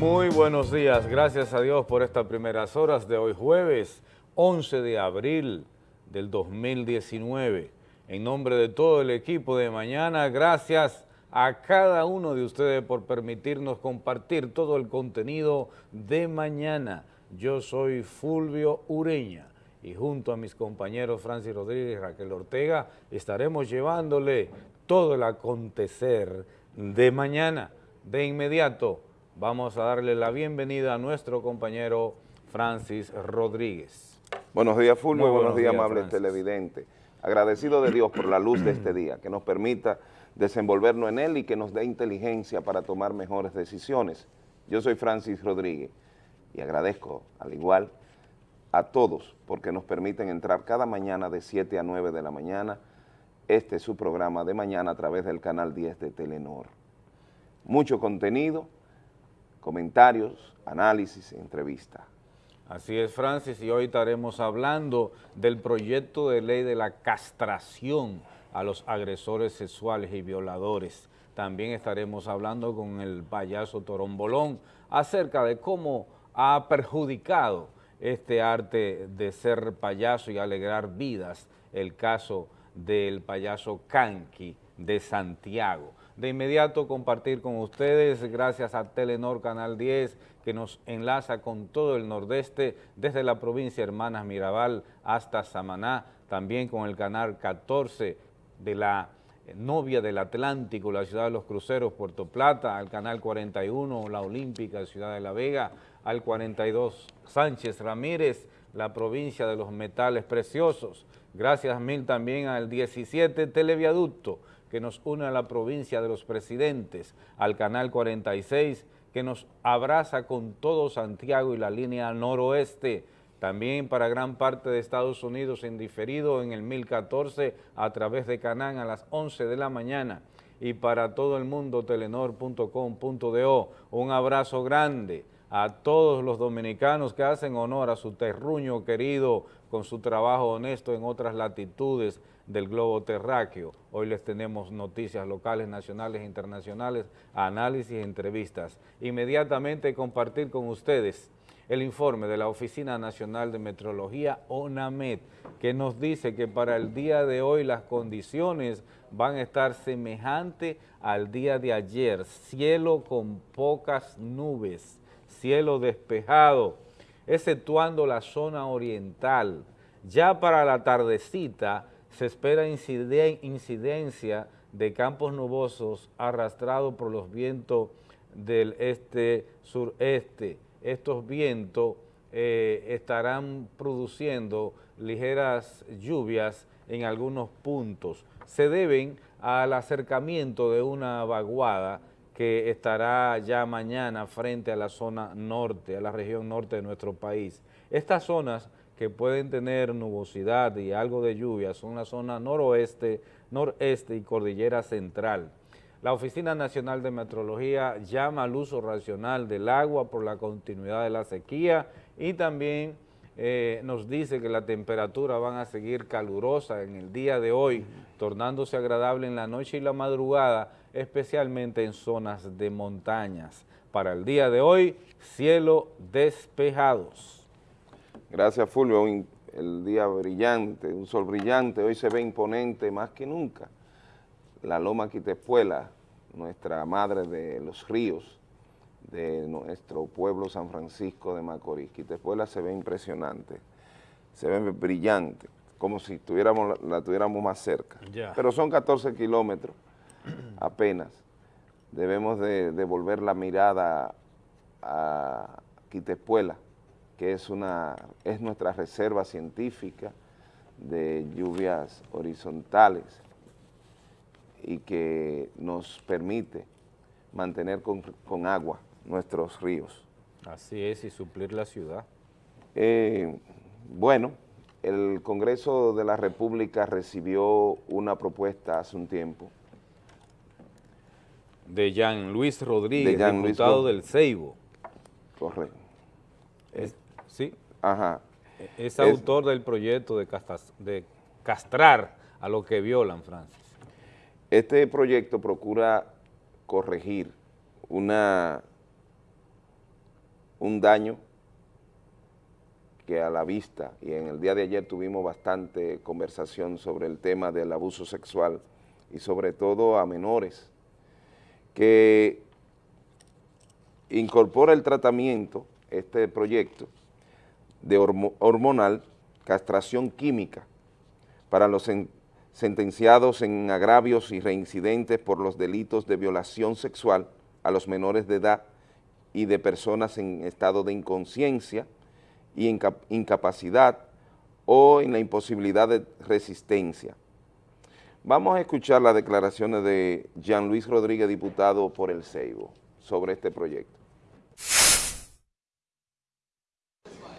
Muy buenos días, gracias a Dios por estas primeras horas de hoy jueves 11 de abril del 2019. En nombre de todo el equipo de mañana, gracias a cada uno de ustedes por permitirnos compartir todo el contenido de mañana. Yo soy Fulvio Ureña y junto a mis compañeros Francis Rodríguez y Raquel Ortega estaremos llevándole todo el acontecer de mañana. De inmediato vamos a darle la bienvenida a nuestro compañero Francis Rodríguez. Buenos días Fulvio, buenos, días, amables televidentes. Agradecido de Dios por la luz de este día, que nos permita desenvolvernos en él y que nos dé inteligencia para tomar mejores decisiones. Yo soy Francis Rodríguez y agradezco, al igual, a todos porque nos permiten entrar cada mañana de 7 a 9 de la mañana. Este es su programa de mañana a través del canal 10 de Telenor. Mucho contenido, comentarios, análisis, entrevistas. Así es, Francis, y hoy estaremos hablando del proyecto de ley de la castración a los agresores sexuales y violadores. También estaremos hablando con el payaso Torombolón acerca de cómo ha perjudicado este arte de ser payaso y alegrar vidas, el caso del payaso Kanki de Santiago. De inmediato compartir con ustedes, gracias a Telenor Canal 10, que nos enlaza con todo el nordeste, desde la provincia Hermanas Mirabal hasta Samaná, también con el canal 14 de la novia del Atlántico, la ciudad de los cruceros, Puerto Plata, al canal 41, la Olímpica, Ciudad de la Vega, al 42, Sánchez Ramírez, la provincia de los metales preciosos. Gracias mil también al 17 Televiaducto, que nos une a la provincia de los presidentes, al canal 46, que nos abraza con todo Santiago y la línea noroeste, también para gran parte de Estados Unidos en diferido en el 1014 a través de Canán a las 11 de la mañana y para todo el mundo telenor.com.do. Un abrazo grande a todos los dominicanos que hacen honor a su terruño querido con su trabajo honesto en otras latitudes del globo terráqueo. Hoy les tenemos noticias locales, nacionales e internacionales, análisis entrevistas. Inmediatamente compartir con ustedes el informe de la Oficina Nacional de Metrología, ONAMET, que nos dice que para el día de hoy las condiciones van a estar semejantes al día de ayer, cielo con pocas nubes, cielo despejado, exceptuando la zona oriental. Ya para la tardecita se espera incidencia de campos nubosos arrastrados por los vientos del este-sureste, estos vientos eh, estarán produciendo ligeras lluvias en algunos puntos. Se deben al acercamiento de una vaguada que estará ya mañana frente a la zona norte, a la región norte de nuestro país. Estas zonas que pueden tener nubosidad y algo de lluvia son la zona noroeste, noreste y cordillera central. La Oficina Nacional de Metrología llama al uso racional del agua por la continuidad de la sequía y también eh, nos dice que la temperatura van a seguir calurosa en el día de hoy, tornándose agradable en la noche y la madrugada, especialmente en zonas de montañas. Para el día de hoy, cielo despejados. Gracias Fulvio, el día brillante, un sol brillante, hoy se ve imponente más que nunca la Loma Quitepuela, nuestra madre de los ríos, de nuestro pueblo San Francisco de Macorís. Quitepuela se ve impresionante, se ve brillante, como si tuviéramos, la, tuviéramos más cerca. Pero son 14 kilómetros apenas. Debemos de devolver la mirada a Quitepuela, que es, una, es nuestra reserva científica de lluvias horizontales, y que nos permite mantener con, agua nuestros ríos. Así es, y suplir la ciudad. Eh, bueno, el Congreso de la República recibió una propuesta hace un tiempo. De Jean Luis Rodríguez, diputado del Ceibo. Correcto. sí. Ajá. Es, autor del proyecto de, de castrar a los que violan, Francia. Este proyecto procura corregir una un daño que a la vista, y en el día de ayer tuvimos bastante conversación sobre el tema del abuso sexual y sobre todo a menores, que incorpora el tratamiento, este proyecto, de hormonal, castración química, para los sentenciados en agravios y reincidentes por los delitos de violación sexual a los menores de edad y de personas en estado de inconsciencia, y incapacidad o en la imposibilidad de resistencia. Vamos a escuchar las declaraciones de Jean Luis Rodríguez, diputado por el Ceibo, sobre este proyecto.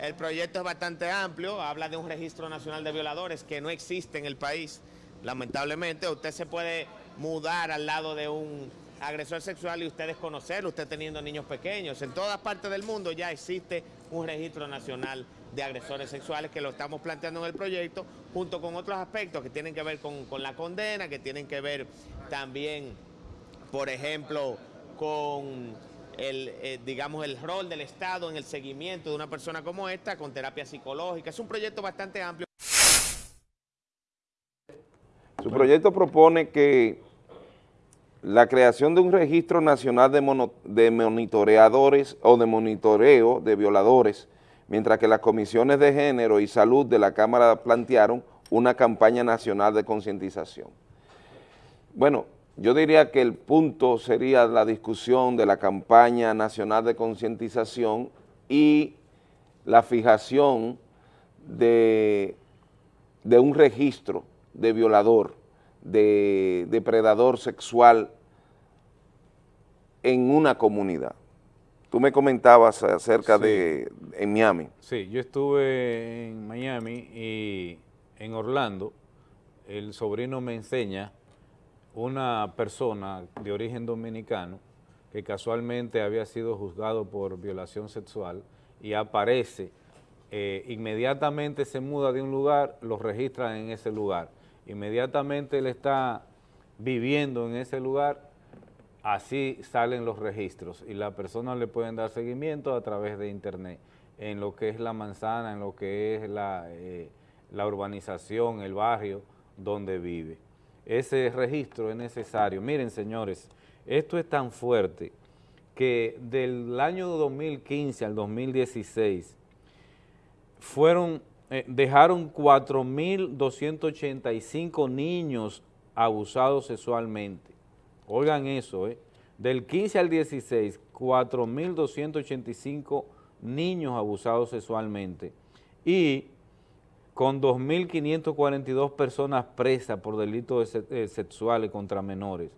El proyecto es bastante amplio, habla de un registro nacional de violadores que no existe en el país, lamentablemente. Usted se puede mudar al lado de un agresor sexual y ustedes conocerlo, usted teniendo niños pequeños. En todas partes del mundo ya existe un registro nacional de agresores sexuales que lo estamos planteando en el proyecto, junto con otros aspectos que tienen que ver con, la condena, que tienen que ver también, por ejemplo, con el, eh, digamos, el rol del Estado en el seguimiento de una persona como esta, con terapia psicológica. Es un proyecto bastante amplio. Su proyecto propone que la creación de un registro nacional de, monitoreadores o de monitoreo de violadores, mientras que las comisiones de género y salud de la Cámara plantearon una campaña nacional de concientización. Bueno, yo diría que el punto sería la discusión de la campaña nacional de concientización y la fijación de, un registro de violador de depredador sexual en una comunidad. Tú me comentabas acerca de en Miami. Sí, yo estuve en Miami y en Orlando, el sobrino me enseña una persona de origen dominicano que casualmente había sido juzgado por violación sexual y aparece, eh, inmediatamente se muda de un lugar, lo registran en ese lugar inmediatamente él está viviendo en ese lugar, así salen los registros y las personas le pueden dar seguimiento a través de internet en lo que es la manzana, en lo que es la, eh, urbanización, el barrio donde vive. Ese registro es necesario. Miren, señores, esto es tan fuerte que del año 2015 al 2016 fueron eh, dejaron 4.285 niños abusados sexualmente. Oigan eso, ¿eh? Del 15 al 16, 4.285 niños abusados sexualmente y con 2.542 personas presas por delitos eh, sexuales contra menores,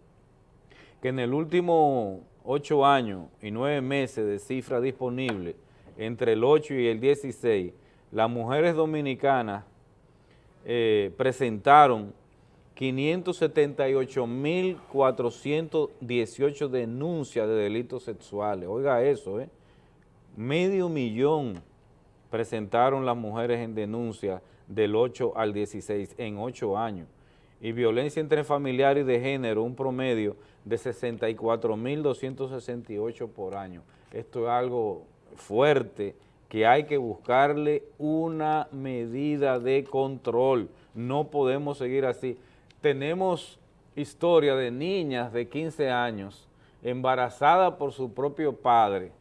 que en el último 8 años y 9 meses de cifra disponible, entre el 8 y el 16, las mujeres dominicanas eh, presentaron 578.418 denuncias de delitos sexuales. Oiga eso, ¿eh? Medio millón presentaron las mujeres en denuncia del 8 al 16 en 8 años. Y violencia entre familiares y de género, un promedio de 64.268 por año. Esto es algo fuerte que hay que buscarle una medida de control. No podemos seguir así. Tenemos historia de niñas de 15 años embarazadas por su propio padre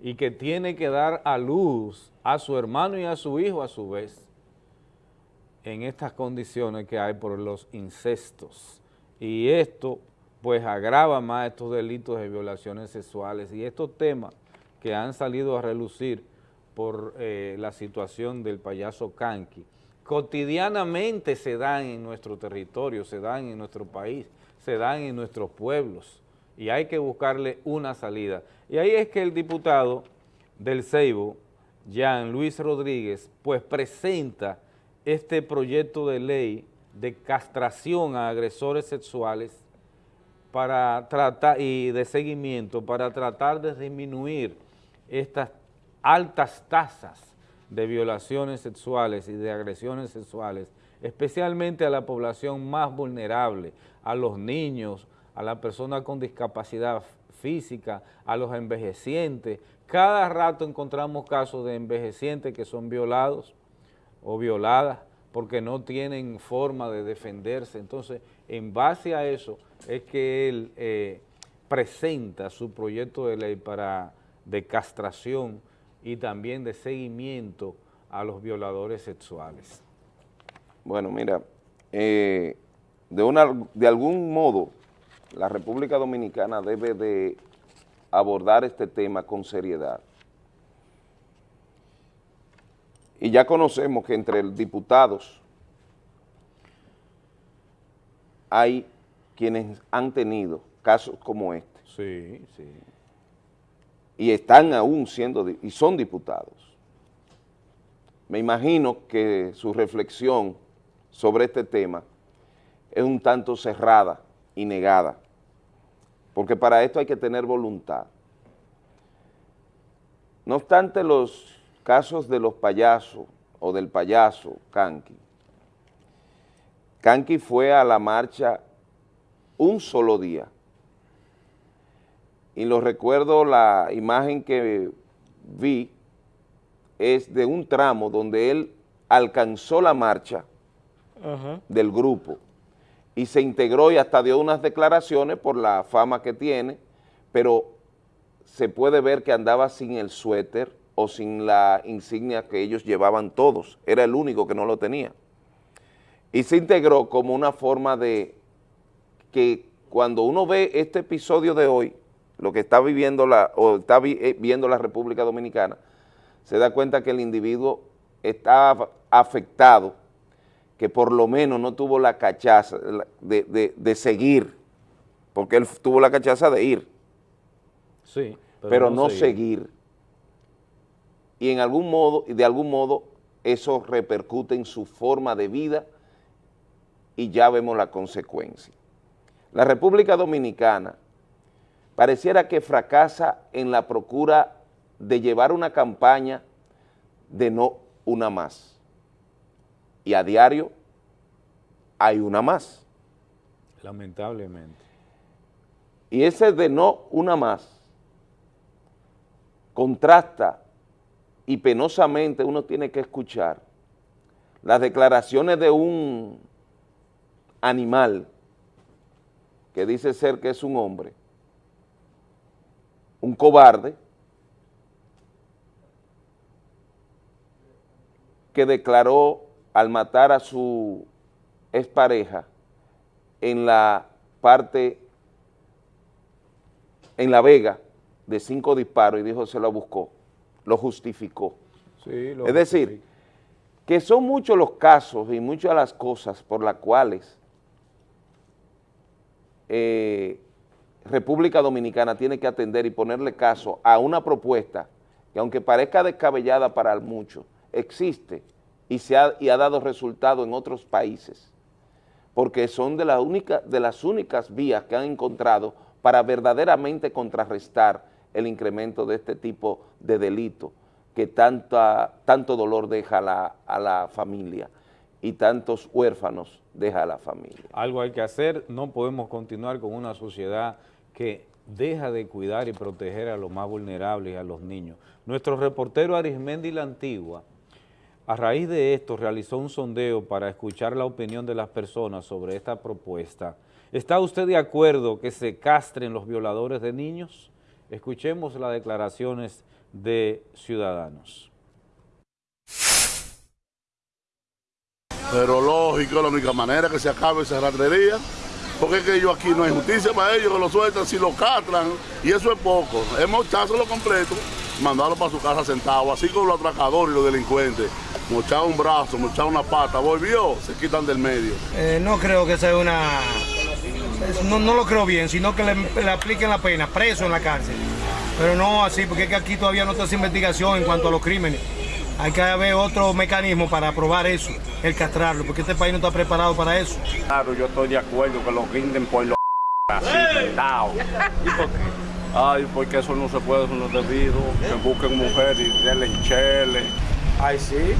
y que tiene que dar a luz a su hermano y a su hijo a su vez en estas condiciones que hay por los incestos. Y esto pues agrava más estos delitos de violaciones sexuales y estos temas que han salido a relucir por eh, la situación del payaso Kanki. Cotidianamente se dan en nuestro territorio, se dan en nuestro país, se dan en nuestros pueblos y hay que buscarle una salida. Y ahí es que el diputado del Ceibo, Jean Luis Rodríguez, pues presenta este proyecto de ley de castración a agresores sexuales para tratar y de seguimiento para tratar de disminuir estas altas tasas de violaciones sexuales y de agresiones sexuales, especialmente a la población más vulnerable, a los niños, a las personas con discapacidad física, a los envejecientes, cada rato encontramos casos de envejecientes que son violados o violadas porque no tienen forma de defenderse. Entonces, en base a eso es que él eh, presenta su proyecto de ley para de castración y también de seguimiento a los violadores sexuales. Bueno, mira, eh, de, una, de algún modo la República Dominicana debe de abordar este tema con seriedad. Y ya conocemos que entre diputados hay quienes han tenido casos como este. Sí, sí. Y están aún siendo, y son diputados. Me imagino que su reflexión sobre este tema es un tanto cerrada y negada, porque para esto hay que tener voluntad. No obstante los casos de los payasos o del payaso Kanki, Kanki fue a la marcha un solo día, y lo recuerdo, la imagen que vi es de un tramo donde él alcanzó la marcha del grupo y se integró y hasta dio unas declaraciones por la fama que tiene, pero se puede ver que andaba sin el suéter o sin la insignia que ellos llevaban todos, era el único que no lo tenía. Y se integró como una forma de que cuando uno ve este episodio de hoy, lo que está viviendo la, o está eh, viendo la República Dominicana, se da cuenta que el individuo está afectado, que por lo menos no tuvo la cachaza de, seguir, porque él tuvo la cachaza de ir, sí, pero, no, seguir. Y en algún modo, de algún modo, eso repercute en su forma de vida y ya vemos la consecuencia. La República Dominicana pareciera que fracasa en la procura de llevar una campaña de no una más. Y a diario hay una más. Lamentablemente. Y ese de no una más contrasta y penosamente uno tiene que escuchar las declaraciones de un animal que dice ser que es un hombre, un cobarde que declaró al matar a su expareja en la parte, en La Vega, de cinco disparos y dijo se lo buscó, lo justificó. es decir, que son muchos los casos y muchas las cosas por las cuales eh, República Dominicana tiene que atender y ponerle caso a una propuesta que aunque parezca descabellada para muchos, existe y, se ha, y ha dado resultado en otros países, porque son de, de las únicas vías que han encontrado para verdaderamente contrarrestar el incremento de este tipo de delito que tanto dolor deja la, a la familia y tantos huérfanos deja a la familia. Algo hay que hacer, no podemos continuar con una sociedad que deja de cuidar y proteger a los más vulnerables a los niños. Nuestro reportero Arismendi La Antigua, a raíz de esto, realizó un sondeo para escuchar la opinión de las personas sobre esta propuesta. ¿Está usted de acuerdo que se castren los violadores de niños? Escuchemos las declaraciones de ciudadanos. Pero lógico, la única manera que se acabe esa ratería porque es que ellos aquí no hay justicia para ellos, que lo sueltan, si lo catran, y eso es poco. Hemos lo completo, mandarlo para su casa sentado, así como los atracadores y los delincuentes. Mochado un brazo, mochado una pata, volvió, se quitan del medio. Eh, no creo que sea una... No, lo creo bien, sino que le, apliquen la pena, preso en la cárcel. Pero no así, porque es que aquí todavía no está esa investigación en cuanto a los crímenes. Hay que haber otro mecanismo para aprobar eso, el castrarlo, porque este país no está preparado para eso. Claro, yo estoy de acuerdo que lo rinden por los así, ¿Y por qué? Ay, porque eso no se puede, eso no es debido. Que busquen mujeres y denle chele. Ay, sí.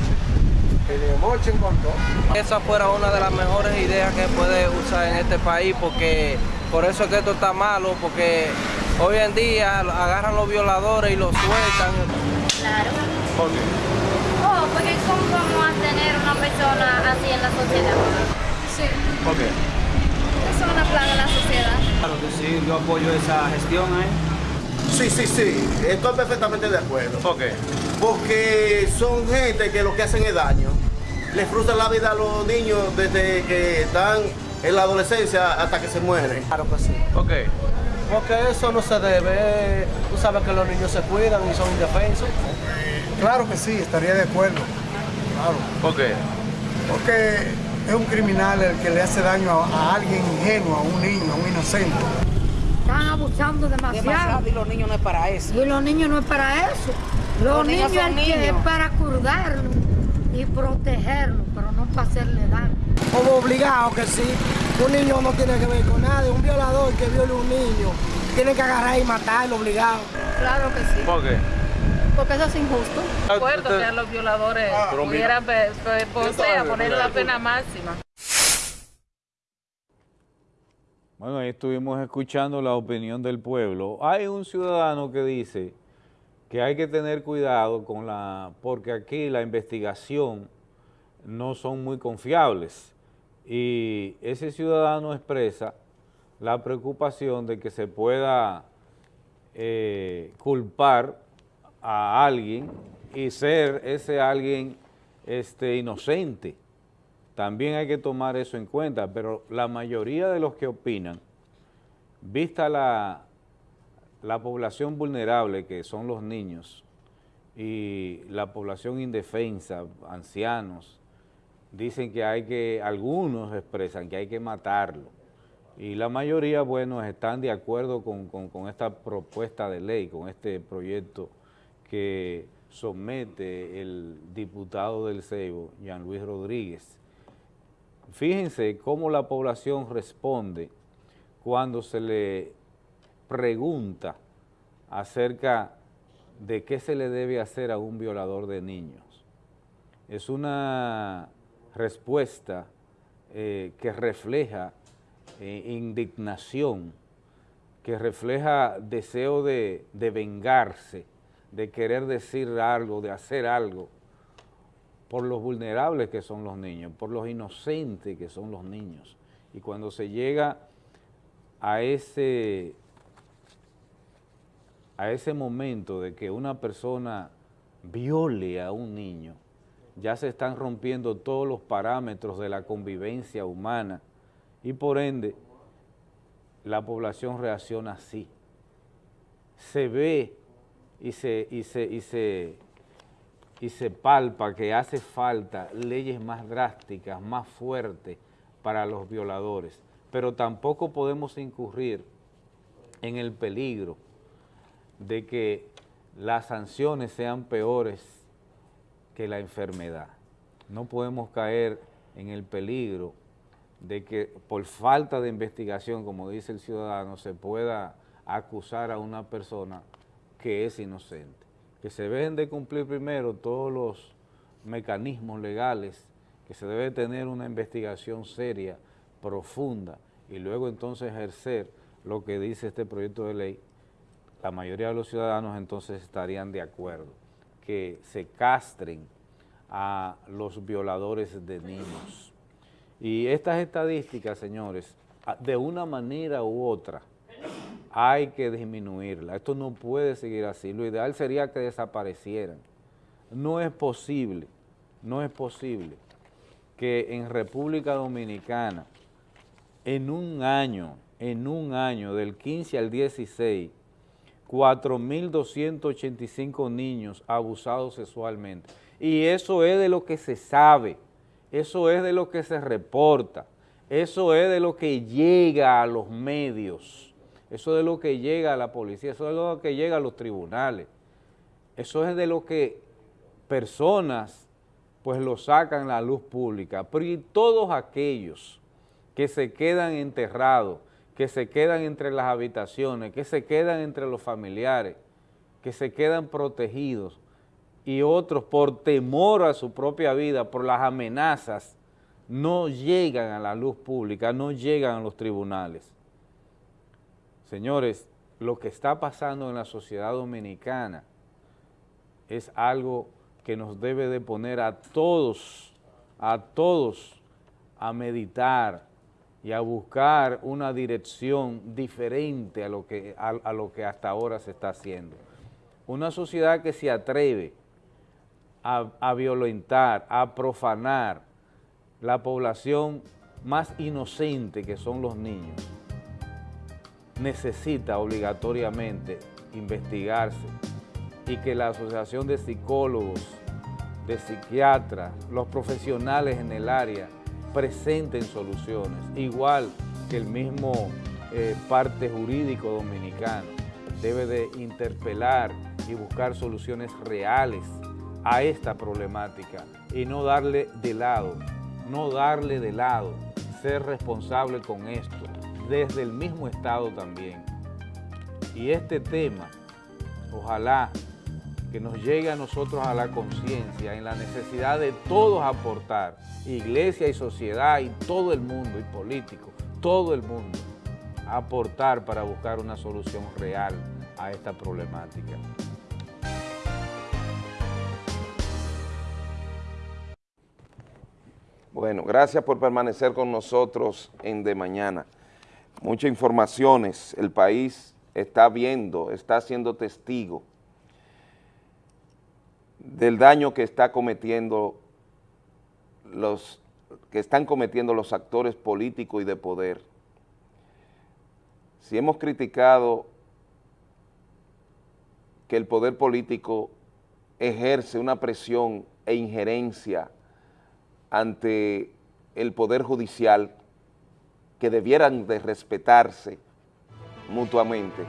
Esa fuera una de las mejores ideas que puede usar en este país, porque por eso es que esto está malo, porque Hoy en día agarran los violadores y los sueltan. Claro. ¿Por qué? Oh, porque ¿cómo vamos a tener una persona así en la sociedad? Sí. ¿Por qué? Es una plaga en la sociedad. Claro que sí, yo apoyo esa gestión ahí. Sí, sí, sí, estoy perfectamente de acuerdo. ¿Por qué? Porque son gente que lo que hacen es daño. Les frustran la vida a los niños desde que están en la adolescencia hasta que se mueren. Claro que sí. ¿Por qué? Porque eso no se debe. Tú sabes que los niños se cuidan y son indefensos. Claro que sí, estaría de acuerdo. Claro. ¿Por qué? Porque es un criminal el que le hace daño a, a alguien ingenuo, a un niño, a un inocente. Están abusando demasiado. y los niños no es para eso. Y los niños no es para eso. Los, Los niños niños, son es que niños. es para cuidarlos y protegerlos, pero no para hacerle daño. Como obligado que sí. Un niño no tiene que ver con nadie. Un violador que viole a un niño tiene que agarrar y matarlo obligado. Claro que sí, ¿Por qué? Porque eso es injusto. Ah, Recuerdo usted- que a los violadores mira. pudieran por Yo sea, también, ponerle la pena máxima. Bueno, ahí estuvimos escuchando la opinión del pueblo. Hay un ciudadano que dice que hay que tener cuidado con la, porque aquí la investigación no son muy confiables. Y ese ciudadano expresa la preocupación de que se pueda eh, culpar a alguien y ser ese alguien este, inocente. También hay que tomar eso en cuenta, pero la mayoría de los que opinan, vista la, la población vulnerable que son los niños y la población indefensa, ancianos, dicen que hay que, algunos expresan que hay que matarlo. Y la mayoría, bueno, están de acuerdo con, con- con esta propuesta de ley, con este proyecto que somete el diputado del Ceibo, Jean Luis Rodríguez. Fíjense cómo la población responde cuando se le pregunta acerca de qué se le debe hacer a un violador de niños. Es una respuesta eh, que refleja eh, indignación, que refleja deseo de, de vengarse, de querer decir algo, de hacer algo, por los vulnerables que son los niños, por los inocentes que son los niños. Y cuando se llega a ese, a ese momento de que una persona viole a un niño, ya se están rompiendo todos los parámetros de la convivencia humana y por ende la población reacciona así. Se ve y se, y se, y se, y se palpa que hace falta leyes más drásticas, más fuertes para los violadores, pero tampoco podemos incurrir en el peligro de que las sanciones sean peores que la enfermedad. No podemos caer en el peligro de que por falta de investigación, como dice el ciudadano, se pueda acusar a una persona que es inocente. Que se deben de cumplir primero todos los mecanismos legales, que se debe tener una investigación seria, profunda, y luego entonces ejercer lo que dice este proyecto de ley, la mayoría de los ciudadanos entonces estarían de acuerdo, que se castren a los violadores de niños. Y estas estadísticas, señores, de una manera u otra, hay que disminuirla. Esto no puede seguir así. Lo ideal sería que desaparecieran. No es posible, no es posible que en República Dominicana, en un año, en un año, del 15 al 16, 4.285 niños abusados sexualmente. Y eso es de lo que se sabe, eso es de lo que se reporta, eso es de lo que llega a los medios, eso es de lo que llega a la policía, eso es de lo que llega a los tribunales, eso es de lo que personas pues lo sacan a la luz pública, pero y todos aquellos que se quedan enterrados, que se quedan entre las habitaciones, que se quedan entre los familiares, que se quedan protegidos y otros por temor a su propia vida, por las amenazas, no llegan a la luz pública, no llegan a los tribunales. Señores, lo que está pasando en la sociedad dominicana es algo que nos debe de poner a todos, a todos a meditar y a buscar una dirección diferente a lo que, a, lo que hasta ahora se está haciendo. Una sociedad que se atreve a violentar, a profanar la población más inocente que son los niños, necesita obligatoriamente investigarse y que la Asociación de Psicólogos, de Psiquiatras, los profesionales en el área presenten soluciones, igual que el mismo eh, parte jurídico dominicano. Debe de interpelar y buscar soluciones reales a esta problemática y no darle de lado, no darle de lado, ser responsable con esto, desde el mismo Estado también. Y este tema, ojalá que nos llegue a nosotros a la conciencia en la necesidad de todos aportar, iglesia y sociedad y todo el mundo, y político, todo el mundo, aportar para buscar una solución real a esta problemática. Bueno, gracias por permanecer con nosotros en De Mañana. Muchas informaciones, el país está viendo, está siendo testigo del daño que está cometiendo los que están cometiendo los actores políticos y de poder. Si hemos criticado que el poder político ejerce una presión e injerencia ante el Poder Judicial que debieran de respetarse mutuamente.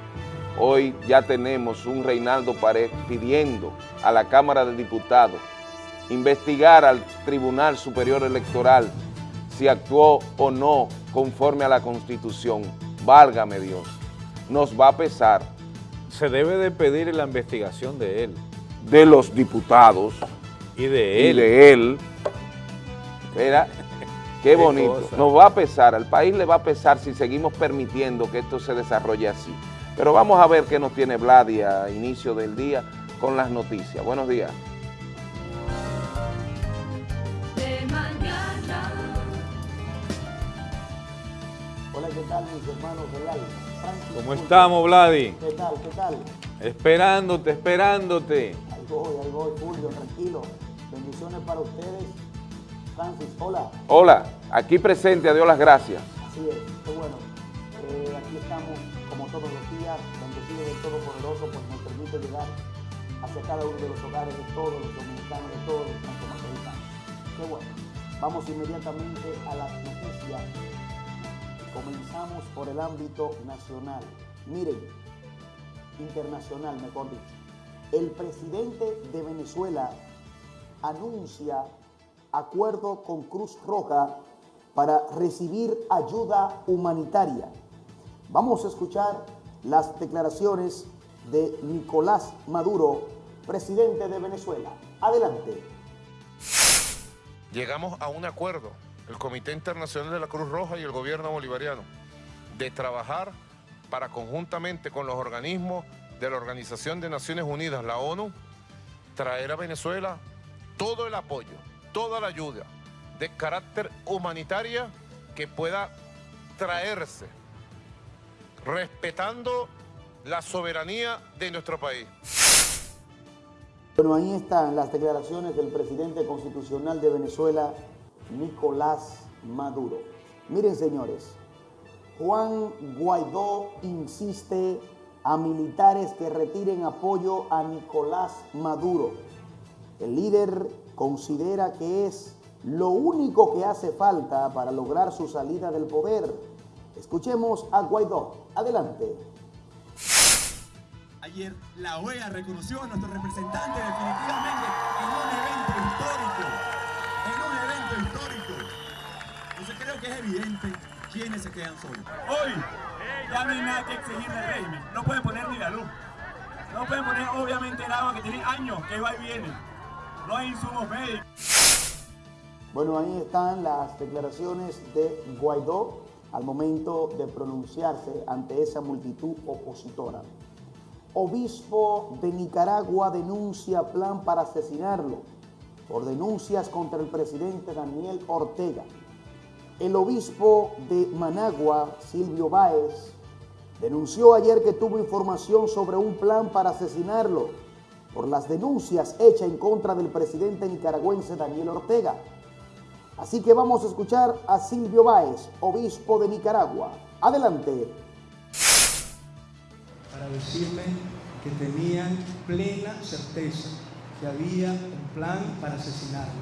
Hoy ya tenemos un Reinaldo Pared pidiendo a la Cámara de Diputados investigar al Tribunal Superior Electoral si actuó o no conforme a la Constitución. Válgame Dios, nos va a pesar. Se debe de pedir la investigación de él. De los diputados. Y de él. Y de él. Mira, qué bonito. Cosa. Nos va a pesar, al país le va a pesar si seguimos permitiendo que esto se desarrolle así. Pero vamos a ver qué nos tiene Vladia a inicio del día con las noticias. Buenos días. Hola, ¿qué tal mis hermanos del alma? ¿Cómo estamos, Vladi? ¿Qué tal, qué tal? Esperándote, esperándote. Ahí voy, ahí voy, Fulvio, tranquilo. Bendiciones para ustedes. Francis, hola. Hola, aquí presente, a Dios las gracias. Así es, qué bueno. Eh, aquí estamos, como todos los días, bendecidos del Todopoderoso, pues nos permite llegar hacia cada uno de los hogares de todos los dominicanos, de todos los metropolitanos. Qué bueno. Vamos inmediatamente a las noticias. Comenzamos por el ámbito nacional. Miren, internacional, mejor dicho. El presidente de Venezuela anuncia acuerdo con Cruz Roja para recibir ayuda humanitaria. Vamos a escuchar las declaraciones de Nicolás Maduro, presidente de Venezuela. Adelante. Llegamos a un acuerdo, el Comité Internacional de la Cruz Roja y el gobierno bolivariano, de trabajar para conjuntamente con los organismos de la Organización de Naciones Unidas, la ONU, traer a Venezuela todo el apoyo, toda la ayuda de carácter humanitaria que pueda traerse, respetando la soberanía de nuestro país. Bueno, ahí están las declaraciones del presidente constitucional de Venezuela, Nicolás Maduro. Miren, señores, Juan Guaidó insiste a militares que retiren apoyo a Nicolás Maduro. El líder considera que es lo único que hace falta para lograr su salida del poder. Escuchemos a Guaidó. Adelante. Ayer la OEA reconoció a nuestro representante definitivamente en un evento histórico. En un evento histórico. Entonces creo que es evidente quiénes se quedan solos. Hoy ya no hay nada que exigir del régimen. No pueden poner ni la luz. No pueden poner obviamente el agua que tiene años que va y viene. No hay. Bueno, ahí están las declaraciones de Guaidó. al momento de pronunciarse ante esa multitud opositora. Obispo de Nicaragua denuncia plan para asesinarlo por denuncias contra el presidente Daniel Ortega. El obispo de Managua, Silvio Báez, denunció ayer que tuvo información sobre un plan para asesinarlo por las denuncias hechas en contra del presidente nicaragüense Daniel Ortega. Así que vamos a escuchar a Silvio Báez, obispo de Nicaragua. Adelante. Para decirme que tenían plena certeza que había un plan para asesinarlo,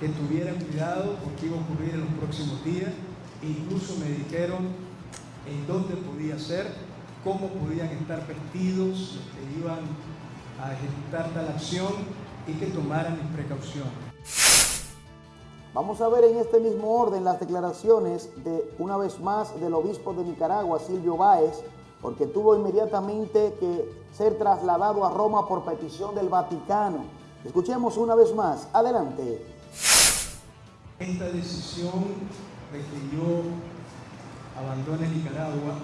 que tuvieran cuidado porque iba a ocurrir en los próximos días, e incluso me dijeron en dónde podía ser, cómo podían estar vestidos los que iban a ejecutar tal acción y que tomaran mis precauciones. Vamos a ver en este mismo orden las declaraciones de, una vez más, del obispo de Nicaragua, Silvio Báez, porque tuvo inmediatamente que ser trasladado a Roma por petición del Vaticano. Escuchemos una vez más. Adelante. Esta decisión de que yo abandone Nicaragua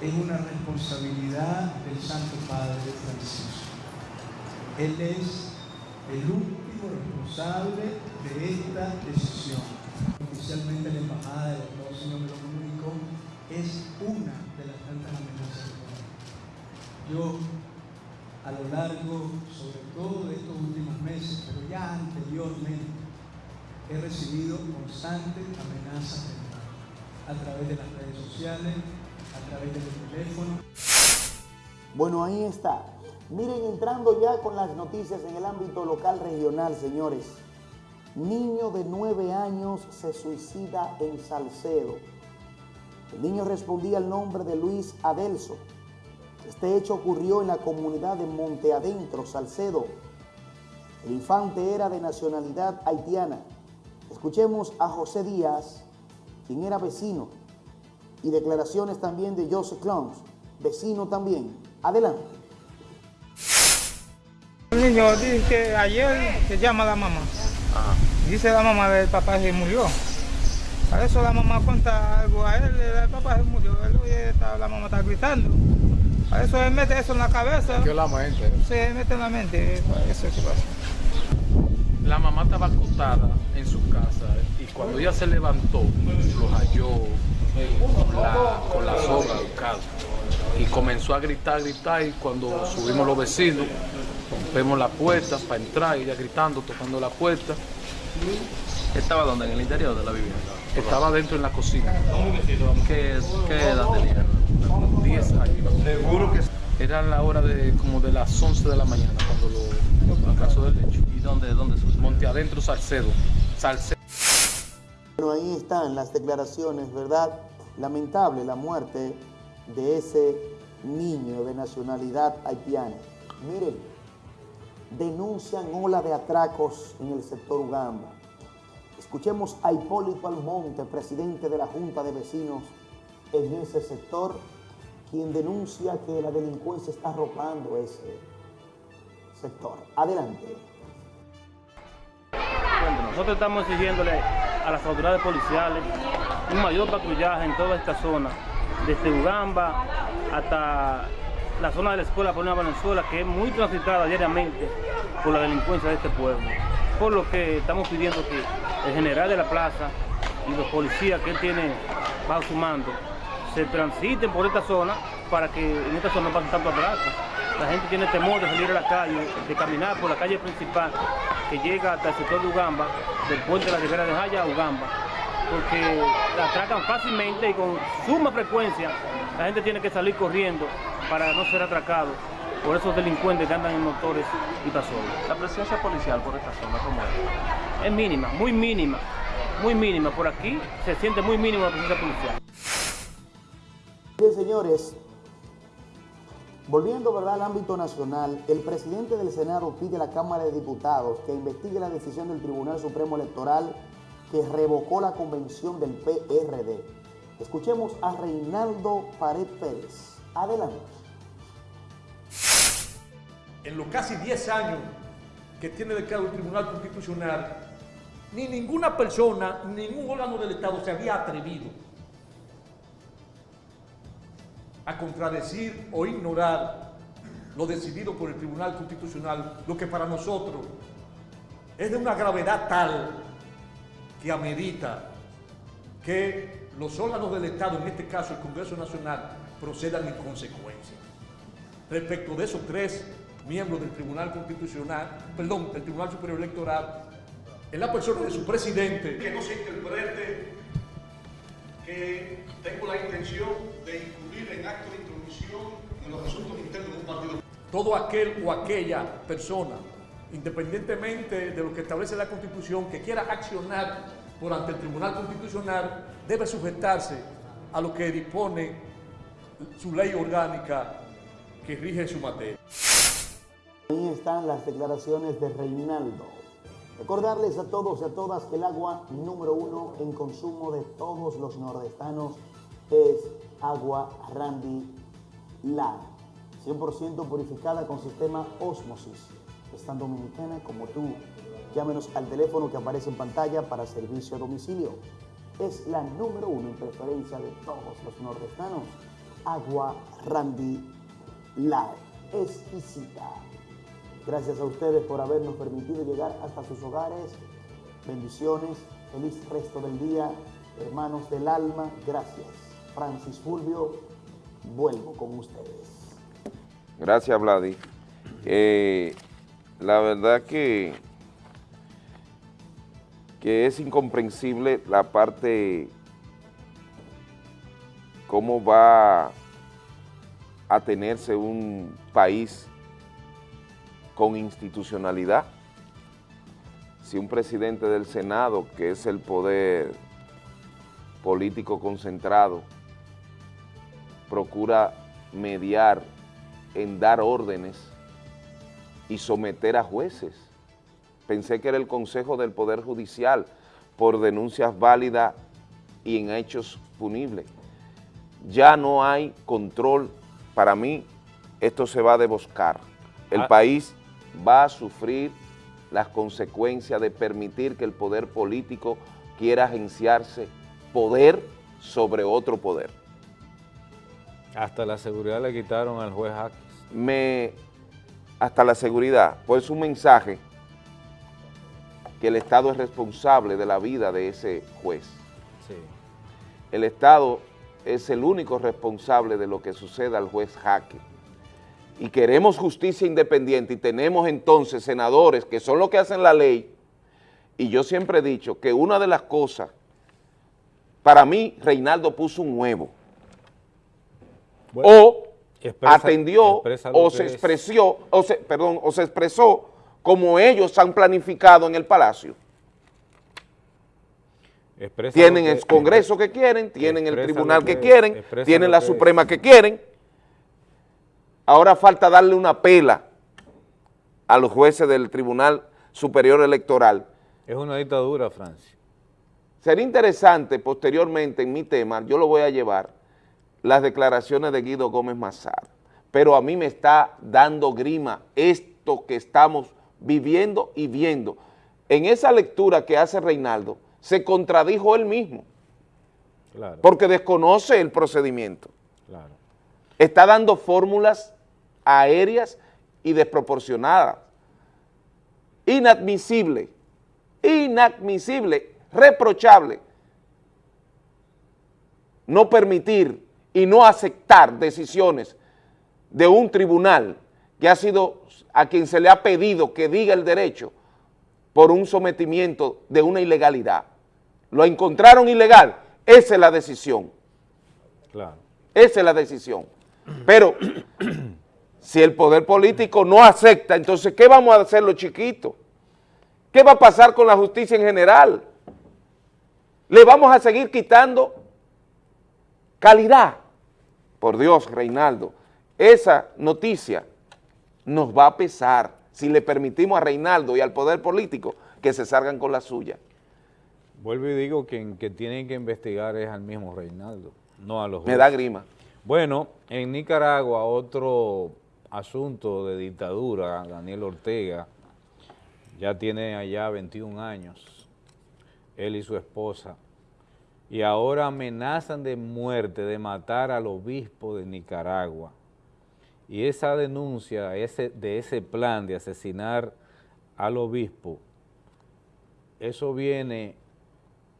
es una responsabilidad del Santo Padre Francisco. Él es el último responsable de esta decisión. Oficialmente la Embajada de los Estados Unidos me lo comunicó, es una de las tantas amenazas Yo, a lo largo, sobre todo de estos últimos meses, pero ya anteriormente, he recibido constantes amenazas a través de las redes sociales, Bueno, ahí está. Miren, entrando ya con las noticias en el ámbito local regional, señores. Niño de nueve años se suicida en Salcedo. El niño respondía al nombre de Luis Adelso. Este hecho ocurrió en la comunidad de Monte Adentro, Salcedo. El infante era de nacionalidad haitiana. Escuchemos a José Díaz, quien era vecino, y declaraciones también de Joseph Clones, vecino también. Adelante. El niño dice que ayer se llama la mamá. Dice la mamá del papá que murió. Para eso la mamá cuenta algo a él, el papá se murió, él oye, está, la mamá está gritando. Para eso él mete eso en la cabeza. ¿Qué la mente? Se mete en la mente, para eso es que pasa. La mamá estaba acostada en su casa y cuando ella se levantó, lo halló con la, con la soga del carro. Y comenzó a gritar, gritar y cuando subimos los vecinos, rompemos la puerta para entrar, ella gritando, tocando la puerta. ¿Estaba donde? ¿En el interior de la vivienda? Estaba dentro en la cocina. ¿Qué, qué edad tenía? 10 años. Seguro que Era la hora de como de las 11 de la mañana cuando lo, el caso del hecho. ¿Y dónde, dónde sucedió? Monte Adentro, Salcedo. Salcedo. Bueno, ahí están las declaraciones, ¿verdad? Lamentable la muerte de ese niño de nacionalidad haitiana. Miren, denuncian ola de atracos en el sector Ugamba. Escuchemos a Hipólito Almonte, presidente de la Junta de Vecinos en ese sector, quien denuncia que la delincuencia está arropando ese sector. Adelante. Nosotros estamos exigiéndole a las autoridades policiales un mayor patrullaje en toda esta zona, desde Ugamba hasta la zona de la escuela Paulina Valenzuela, que es muy transitada diariamente por la delincuencia de este pueblo. Por lo que estamos pidiendo que el general de la plaza y los policías que él tiene bajo su mando se transiten por esta zona para que en esta zona no pasen tanto atraco. La gente tiene temor de salir a la calle, de caminar por la calle principal que llega hasta el sector de Ugamba, del puente de la Ribera de Jaya a Ugamba, porque la atracan fácilmente y con suma frecuencia. La gente tiene que salir corriendo para no ser atracado por esos delincuentes que andan en motores y pasolas. La presencia policial por esta zona, ¿cómo es? Es mínima, muy mínima, muy mínima. Por aquí se siente muy mínima la presencia policial. Bien, señores, volviendo ¿verdad? al ámbito nacional, el presidente del Senado pide a la Cámara de Diputados que investigue la decisión del Tribunal Supremo Electoral que revocó la convención del PRD. Escuchemos a Reinaldo Pared Pérez. Adelante. En los casi 10 años que tiene declarado el Tribunal Constitucional, ni ninguna persona, ningún órgano del Estado se había atrevido a contradecir o ignorar lo decidido por el Tribunal Constitucional, lo que para nosotros es de una gravedad tal que amerita que los órganos del Estado, en este caso el Congreso Nacional, procedan en consecuencia. Respecto de esos tres miembros del Tribunal Constitucional, perdón, del Tribunal Superior Electoral, en la persona de su presidente, que no se interprete que tengo la intención de incluir en acto de intromisión en los asuntos internos de un partido. Todo aquel o aquella persona, independientemente de lo que establece la Constitución, que quiera accionar por ante el Tribunal Constitucional, debe sujetarse a lo que dispone su ley orgánica que rige su materia. Ahí están las declaraciones de Reinaldo. Recordarles a todos y a todas que el agua número uno en consumo de todos los nordestanos es agua Randy Light, 100% purificada con sistema Osmosis. Es tan dominicana como tú. Llámenos al teléfono que aparece en pantalla para servicio a domicilio. Es la número uno en preferencia de todos los nordestanos. Agua Randy Light. Exquisita. Gracias a ustedes por habernos permitido llegar hasta sus hogares. Bendiciones. Feliz resto del día. Hermanos del alma, gracias. Francis Fulvio, vuelvo con ustedes. Gracias, Vladi. Eh, la verdad que, que es incomprensible la parte, cómo va a tenerse un país con institucionalidad. Si un presidente del Senado, que es el poder político concentrado, procura mediar en dar órdenes y someter a jueces. Pensé que era el Consejo del Poder Judicial por denuncias válidas y en hechos punibles. Ya no hay control. Para mí, esto se va a deboscar. El Ah. país va a sufrir las consecuencias de permitir que el poder político quiera agenciarse poder sobre otro poder. Hasta la seguridad le quitaron al juez Jaques. me hasta la seguridad, pues un mensaje que el Estado es responsable de la vida de ese juez. Sí. El Estado es el único responsable de lo que suceda al juez Jaque. Y queremos justicia independiente y tenemos entonces senadores que son los que hacen la ley. Y yo siempre he dicho que una de las cosas, para mí Reinaldo puso un huevo. O expresa- atendió expresa o se es. expresó, o se, perdón, o se expresó como ellos han planificado en el Palacio. Expresa Tienen el Congreso que quieren, tienen el Tribunal que que- quieren, tienen la que es. Suprema que quieren. Ahora falta darle una pela a los jueces del Tribunal Superior Electoral. Es una dictadura, Francia. Sería interesante posteriormente en mi tema, yo lo voy a llevar, las declaraciones de Guido Gómez Mazar, pero a mí me está dando grima esto que estamos viviendo y viendo. En esa lectura que hace Reinaldo, se contradijo él mismo, Claro, porque desconoce el procedimiento. claro. Está dando fórmulas aéreas y desproporcionadas. Inadmisible, inadmisible, reprochable. No permitir y no aceptar decisiones de un tribunal que ha sido a quien se le ha pedido que diga el derecho por un sometimiento de una ilegalidad. Lo encontraron ilegal, esa es la decisión. Claro. Esa es la decisión. Pero si el poder político no acepta, entonces, ¿qué vamos a hacer los chiquitos? ¿Qué va a pasar con la justicia en general? ¿Le vamos a seguir quitando calidad? Por Dios, Reinaldo, esa noticia nos va a pesar si le permitimos a Reinaldo y al poder político que se salgan con la suya. Vuelvo y digo que, que tienen que investigar es al mismo Reinaldo, no a los Me da jueces. grima. Bueno, en Nicaragua otro asunto de dictadura, Daniel Ortega, ya tiene allá 21 años él y su esposa, y ahora amenazan de muerte, de matar al obispo de Nicaragua. Y esa denuncia de ese plan de asesinar al obispo, eso viene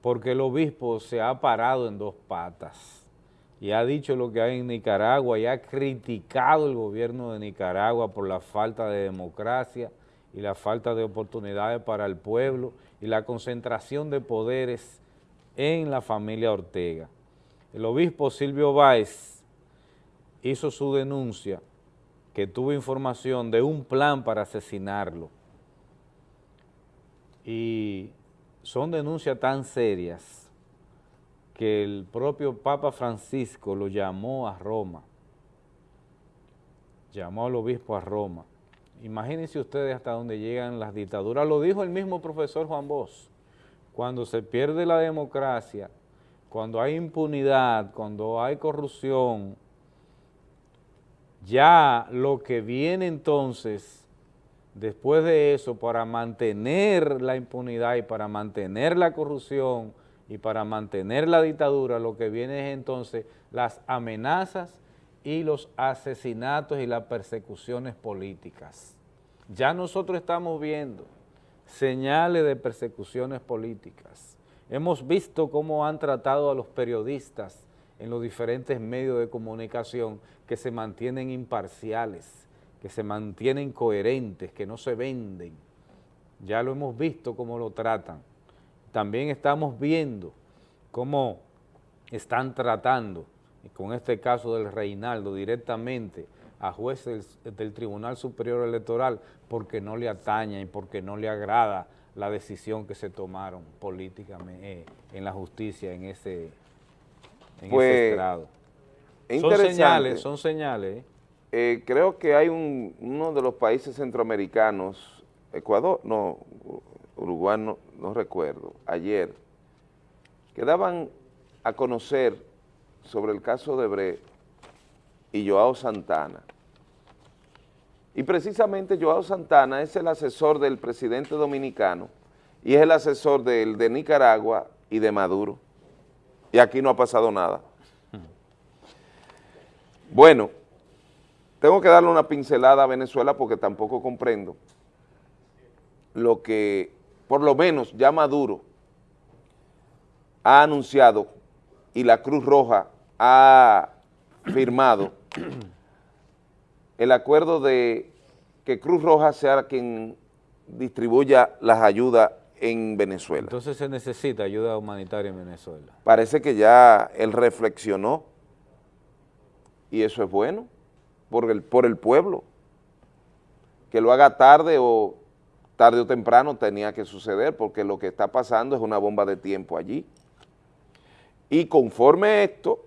porque el obispo se ha parado en dos patas y ha dicho lo que hay en Nicaragua y ha criticado el gobierno de Nicaragua por la falta de democracia y la falta de oportunidades para el pueblo y la concentración de poderes en la familia Ortega. El obispo Silvio Báez hizo su denuncia que tuvo información de un plan para asesinarlo. Y son denuncias tan serias que el propio Papa Francisco lo llamó a Roma, llamó al obispo a Roma. Imagínense ustedes hasta dónde llegan las dictaduras, lo dijo el mismo profesor Juan Bosch, cuando se pierde la democracia, cuando hay impunidad, cuando hay corrupción, ya lo que viene entonces, después de eso, para mantener la impunidad y para mantener la corrupción y para mantener la dictadura, lo que viene es entonces las amenazas y los asesinatos y las persecuciones políticas. Ya nosotros estamos viendo señales de persecuciones políticas. Hemos visto cómo han tratado a los periodistas en los diferentes medios de comunicación que se mantienen imparciales, que se mantienen coherentes, que no se venden. Ya lo hemos visto cómo lo tratan. También estamos viendo cómo están tratando, con este caso del Reinaldo, directamente a jueces del, del, Tribunal Superior Electoral porque no le ataña y porque no le agrada la decisión que se tomaron políticamente eh, en la justicia en ese, en pues, ese estrado. Son señales, son señales. Eh, creo que hay un, uno de los países centroamericanos, Ecuador, no, Uruguay, no, no recuerdo, ayer, que daban a conocer sobre el caso de Bre y Joao Santana. Y precisamente Joao Santana es el asesor del presidente dominicano y es el asesor del de Nicaragua y de Maduro. Y aquí no ha pasado nada. Bueno, tengo que darle una pincelada a Venezuela porque tampoco comprendo lo que, por lo menos, ya Maduro ha anunciado y la Cruz Roja ha firmado el acuerdo de que Cruz Roja sea quien distribuya las ayudas en Venezuela. Entonces se necesita ayuda humanitaria en Venezuela. Parece que ya él reflexionó y eso es bueno por el, por el pueblo. Que lo haga tarde o tarde o temprano tenía que suceder porque lo que está pasando es una bomba de tiempo allí. Y conforme esto,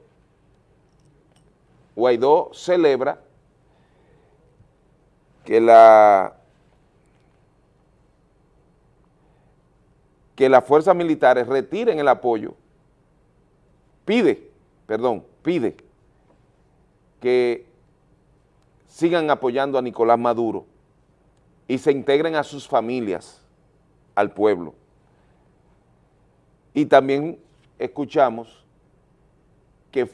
Guaidó celebra que la que las fuerzas militares retiren el apoyo, pide, perdón, pide que sigan apoyando a Nicolás Maduro y se integren a sus familias, al pueblo. Y también escuchamos que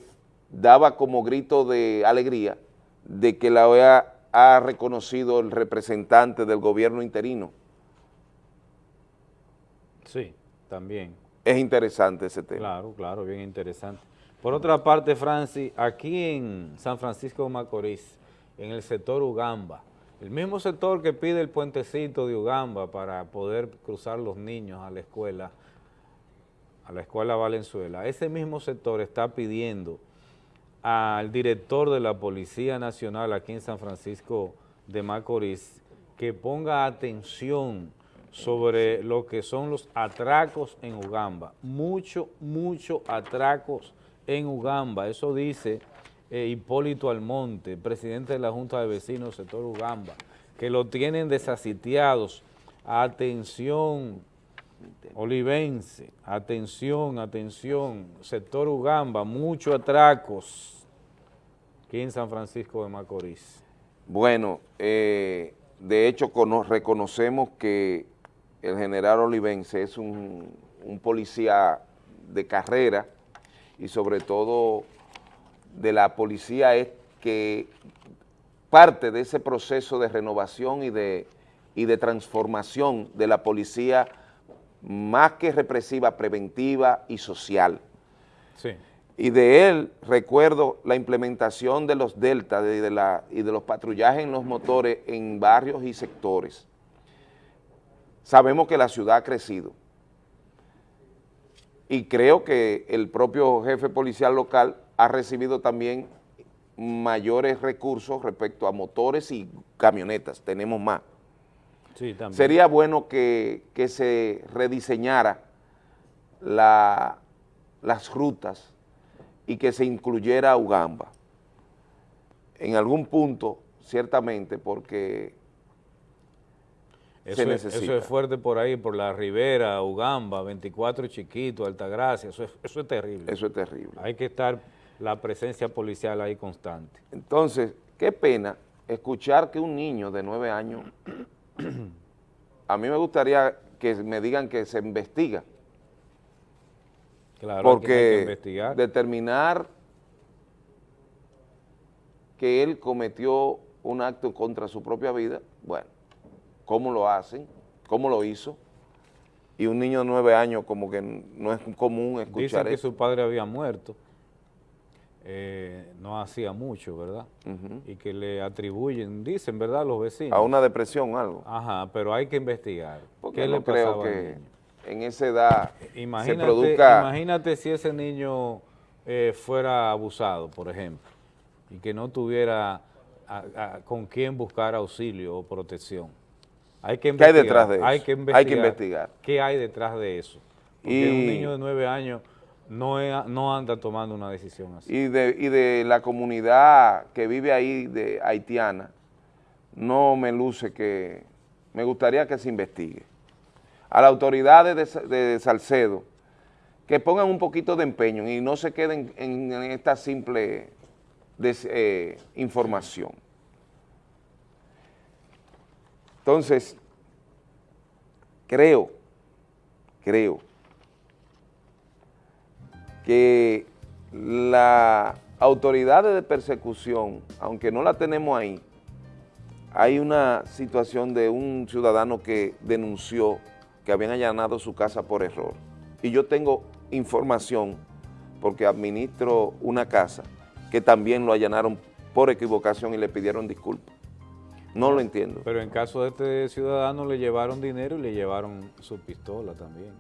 daba como grito de alegría de que la OEA ha reconocido el representante del gobierno interino. Sí, también. Es interesante ese tema. Claro, claro, bien interesante. Por otra parte, Francis, aquí en San Francisco de Macorís, en el sector Ugamba, el mismo sector que pide el puentecito de Ugamba para poder cruzar los niños a la escuela, a la escuela Valenzuela, ese mismo sector está pidiendo al director de la Policía Nacional aquí en San Francisco de Macorís que ponga atención sobre lo que son los atracos en Ugamba. Mucho, mucho atracos en Ugamba. Eso dice eh, Hipólito Almonte, presidente de la Junta de Vecinos del sector Ugamba, que lo tienen desasitiados. Atención, Olivense, atención, atención, sector Ugamba, muchos atracos aquí en San Francisco de Macorís. Bueno, eh, de hecho reconocemos que el general Olivense es un, un policía de carrera y sobre todo de la policía es que parte de ese proceso de renovación y de, y de transformación de la policía más que represiva, preventiva y social. Sí. Y de él recuerdo la implementación de los deltas de, de la, y de los patrullajes en los motores en barrios y sectores. Sabemos que la ciudad ha crecido y creo que el propio jefe policial local ha recibido también mayores recursos respecto a motores y camionetas, tenemos más. Sí, también. Sería bueno que, que se rediseñara la, las rutas y que se incluyera a Ugamba. En algún punto, ciertamente, porque Eso se es, necesita. eso es fuerte por ahí, por la Ribera, Ugamba, 24 Chiquito, Altagracia, eso es, eso es terrible. Eso es terrible. Hay que estar la presencia policial ahí constante. Entonces, qué pena escuchar que un niño de nueve años, a mí me gustaría que me digan que se investiga, Claro, que porque determinar que él cometió un acto contra su propia vida, bueno, ¿cómo lo hacen? ¿Cómo lo hizo? Y un niño de nueve años como que no es común Dicen escuchar que eso. su padre había muerto, eh, no hacía mucho, ¿verdad? Y que le atribuyen, dicen, ¿verdad?, los vecinos. A una depresión o algo. Ajá, pero hay que investigar. Porque ¿Qué no le creo al que niño? En esa edad Imagínate, se produzca... imagínate si ese niño eh, fuera abusado, por ejemplo, y que no tuviera a- a- con quién buscar auxilio o protección. Hay que ¿Qué hay investigar. detrás de eso? Hay que Hay que investigar. investigar. ¿Qué hay detrás de eso? Porque Y- un niño de nueve años no, es- no anda tomando una decisión así. y de, y de la comunidad que vive ahí de haitiana, no me luce que, me gustaría que se investigue. A las autoridades de, Sa- de Salcedo, que pongan un poquito de empeño y no se queden en, esta simple eh, información. Entonces, creo, creo que la autoridad de persecución, aunque no la tenemos ahí, hay una situación de un ciudadano que denunció que habían allanado su casa por error. Y yo tengo información, porque administro una casa, que también lo allanaron por equivocación y le pidieron disculpas. No lo entiendo. Pero en caso de este ciudadano le llevaron dinero y le llevaron su pistola también.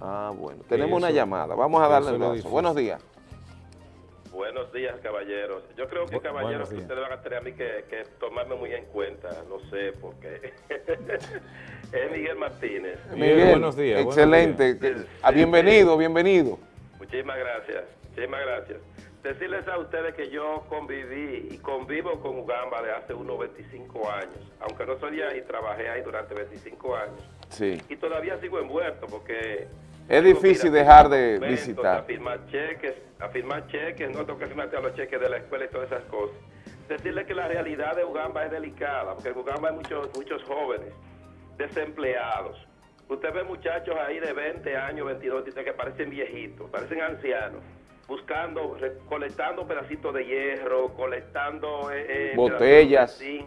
Ah, bueno. Tenemos una llamada. Vamos a darle el. Buenos días. Buenos días, caballeros. Yo creo que, Bu- caballeros, que ustedes van a tener a mí que, que tomarme muy en cuenta. No sé por qué. es Miguel Martínez. Miguel, buenos días, buenos Excelente. Ah, bienvenido, bienvenido. Muchísimas gracias. Muchísimas gracias. Decirles a ustedes que yo conviví y convivo con Ugamba de hace unos 25 años. Aunque no soy de ahí, trabajé ahí durante 25 años. Sí. Y todavía sigo envuelto porque... Es difícil a dejar de documentos, visitar. A firmar cheques, a firmar cheques, no tengo que firmar los cheques de la escuela y todas esas cosas. Decirle que la realidad de Ugamba es delicada, porque en Ugamba hay muchos, muchos jóvenes desempleados. Usted ve muchachos ahí de 20 años, 22, dice que parecen viejitos, parecen ancianos, buscando, recolectando pedacitos de hierro, colectando eh, eh, Botellas. de.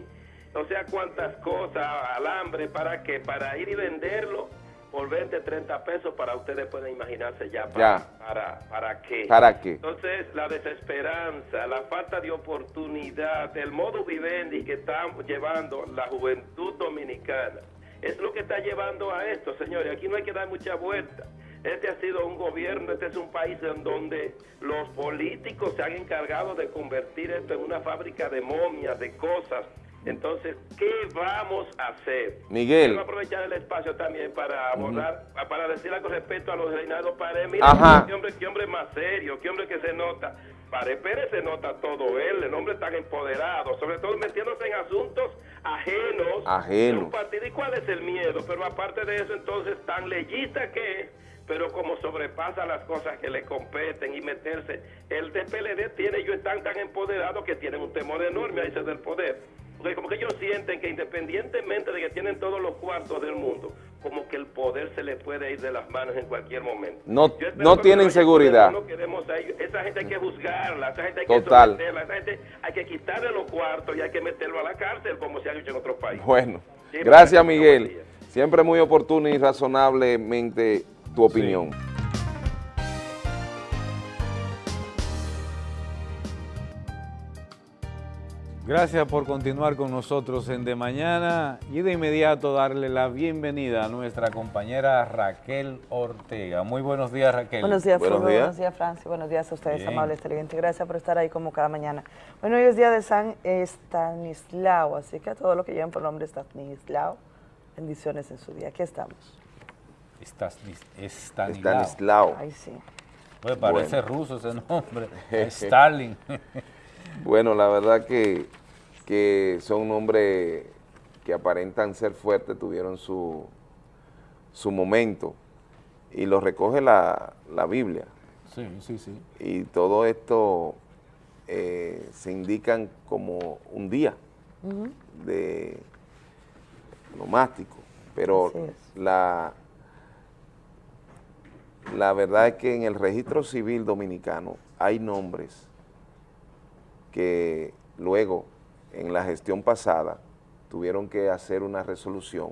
O sea, cuántas cosas, alambre, ¿para qué? Para ir y venderlo por 20, 30 pesos, para ustedes pueden imaginarse ya para, Ya. para, para qué. ¿Para qué? Entonces, la desesperanza, la falta de oportunidad, el modo vivendi que están llevando la juventud dominicana, es lo que está llevando a esto, señores. Aquí no hay que dar mucha vuelta. Este ha sido un gobierno, este es un país en donde los políticos se han encargado de convertir esto en una fábrica de momias, de cosas. Entonces, ¿qué vamos a hacer? Miguel. Quiero aprovechar el espacio también para abordar, para decir algo respecto a los Reinaldo Paredes. Mira, Ajá. qué hombre, qué hombre más serio, qué hombre que se nota. Pared Pérez se nota todo él, el hombre tan empoderado, sobre todo metiéndose en asuntos ajenos Ajeno. de un partido. ¿Y cuál es el miedo? Pero aparte de eso, entonces, tan leyista que es, pero como sobrepasa las cosas que le competen y meterse. El de PLD tiene, ellos están tan empoderados que tienen un temor enorme a ese del poder. Porque como que ellos sienten que independientemente de que tienen todos los cuartos del mundo, como que el poder se le puede ir de las manos en cualquier momento. No- no que tienen seguridad. no queremos a ellos. Esa gente hay que juzgarla, esa gente hay Total. que someterla, esa gente hay que quitarle los cuartos y hay que meterlo a la cárcel como se ha hecho en otros países. Bueno, Sí, gracias Miguel. Siempre muy oportuno y razonablemente tu opinión. Gracias por continuar con nosotros en De Mañana y de inmediato darle la bienvenida a nuestra compañera Raquel Ortega. Muy buenos días Raquel. Buenos días, Fulvio. Buenos días, Francis. Buenos días a ustedes, Bien. amables televidentes. Gracias por estar ahí como cada mañana. Bueno, hoy es día de San Estanislao, así que a todos los que llevan por nombre Estanislao, bendiciones en su día. Aquí estamos. Estanislao. Estanislao. Ay, sí. Oye, parece Bueno. ruso ese nombre. Stalin. Bueno, la verdad que, que son nombres que aparentan ser fuertes, tuvieron su, su momento y lo recoge la, la Biblia. Sí, sí, sí. Y todo esto eh, se indican como un día de nomástico, pero la, la verdad es que en el registro civil dominicano hay nombres que luego, en la gestión pasada, tuvieron que hacer una resolución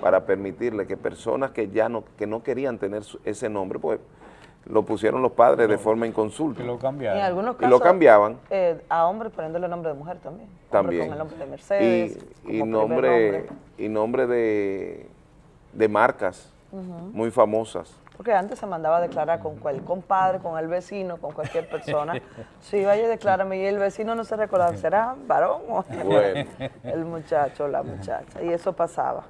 para permitirle que personas que ya no, que no querían tener su- ese nombre, pues lo pusieron los padres de forma inconsulta. Que lo En cambiaron. algunos Y casos, lo cambiaban. eh, a hombre poniéndole nombre de mujer también. Hombre También. Con el nombre de Mercedes. y, y nombre, y nombre de, de marcas muy famosas. Porque antes se mandaba a declarar con el compadre, con el vecino, con cualquier persona. Sí, vaya, declárame. Y el vecino no se recordaba, ¿será varón o Bueno. el muchacho o la muchacha? Y eso pasaba.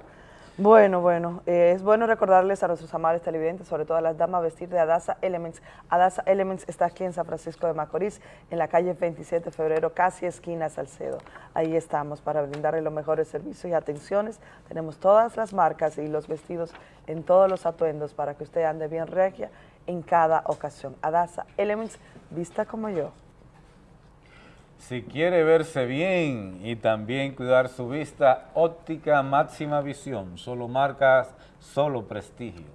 Bueno, bueno, eh, es bueno recordarles a nuestros amables televidentes, sobre todo a las damas, vestir de Adasa Elements. Adasa Elements está aquí en San Francisco de Macorís, en la calle 27 de febrero, casi esquina Salcedo. Ahí estamos para brindarle los mejores servicios y atenciones. Tenemos todas las marcas y los vestidos en todos los atuendos para que usted ande bien regia en cada ocasión. Adasa Elements, vista como yo. Si quiere verse bien y también cuidar su vista, óptica máxima visión, solo marcas, solo prestigio.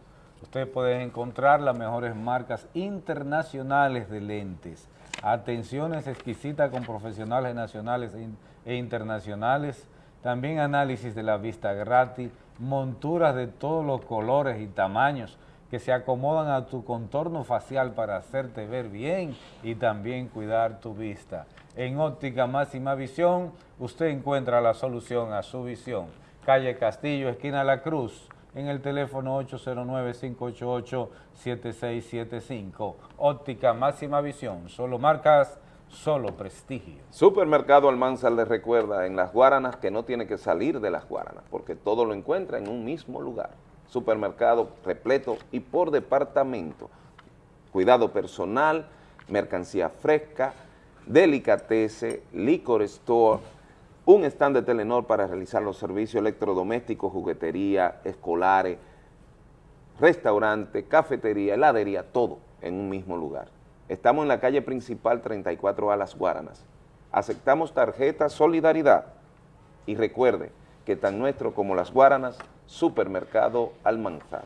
Usted puede encontrar las mejores marcas internacionales de lentes, atenciones exquisitas con profesionales nacionales e e internacionales, también análisis de la vista gratis, monturas de todos los colores y tamaños que se acomodan a tu contorno facial para hacerte ver bien y también cuidar tu vista. En Óptica Máxima Visión, usted encuentra la solución a su visión. Calle Castillo, esquina La Cruz, en el teléfono 809-588-7675. Óptica Máxima Visión, solo marcas, solo prestigio. Supermercado Almanzar les recuerda en las Guaranas que no tiene que salir de las Guaranas, porque todo lo encuentra en un mismo lugar. Supermercado repleto y por departamento. Cuidado personal, mercancía fresca, delicatese, licor store, un stand de Telenor para realizar los servicios electrodomésticos, juguetería, escolares, restaurante, cafetería, heladería, todo en un mismo lugar. Estamos en la calle principal 34A Las Guaranas. Aceptamos tarjeta Solidaridad. Y recuerde que tan nuestro como Las Guaranas, Supermercado Almanzar.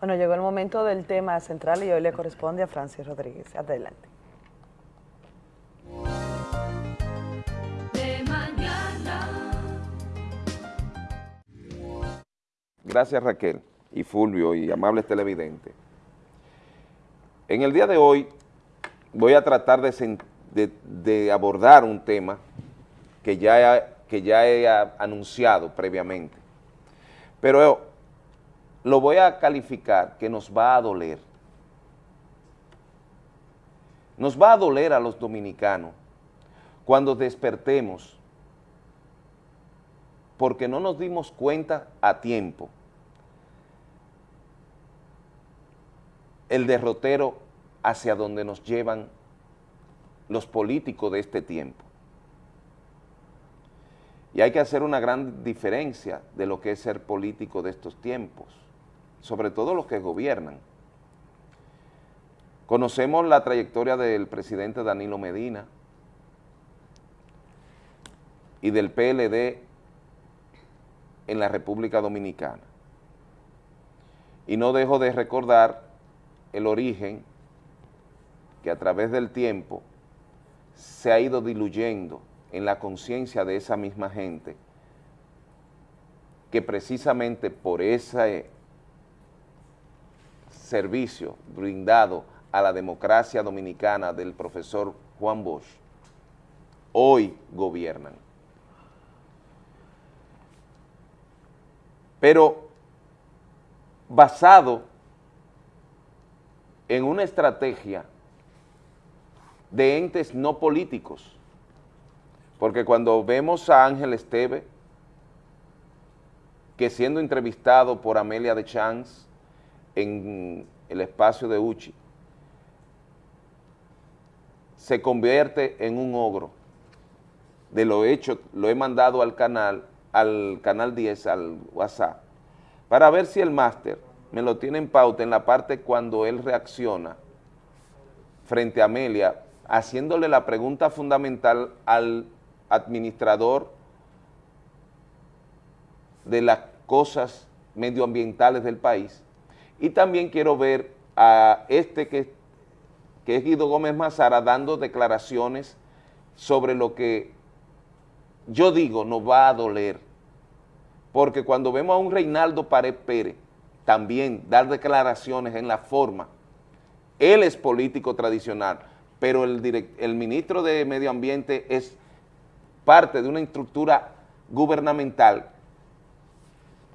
Bueno, llegó el momento del tema central y hoy le corresponde a Francis Rodríguez. Adelante. Gracias Raquel y Fulvio y amables televidentes. En el día de hoy voy a tratar de, abordar un tema que ya, he- que ya he anunciado previamente, pero lo voy a calificar que nos va a doler. Nos va a doler a los dominicanos cuando despertemos porque no nos dimos cuenta a tiempo el derrotero hacia donde nos llevan los políticos de este tiempo. Y hay que hacer una gran diferencia de lo que es ser político de estos tiempos, sobre todo los que gobiernan. Conocemos la trayectoria del presidente Danilo Medina y del PLD en la República Dominicana. Y no dejo de recordar el origen que a través del tiempo se ha ido diluyendo en la conciencia de esa misma gente que precisamente por ese servicio brindado a la democracia dominicana del profesor Juan Bosch, hoy gobiernan. Pero basado en una estrategia de entes no políticos, porque cuando vemos a Ángel Esteve, que siendo entrevistado por Amelia de Chance en el espacio de Uchi, se convierte en un ogro. De lo hecho, lo he mandado al canal, al canal 10, al WhatsApp, para ver si el máster me lo tiene en pauta en la parte cuando él reacciona frente a Amelia, haciéndole la pregunta fundamental al administrador de las cosas medioambientales del país, y también quiero ver a este que, que es Guido Gómez Mazara dando declaraciones sobre lo que yo digo nos va a doler, porque cuando vemos a un Reinaldo Pared Pérez también dar declaraciones en la forma, él es político tradicional, pero el, ministro de Medio Ambiente es parte de una estructura gubernamental,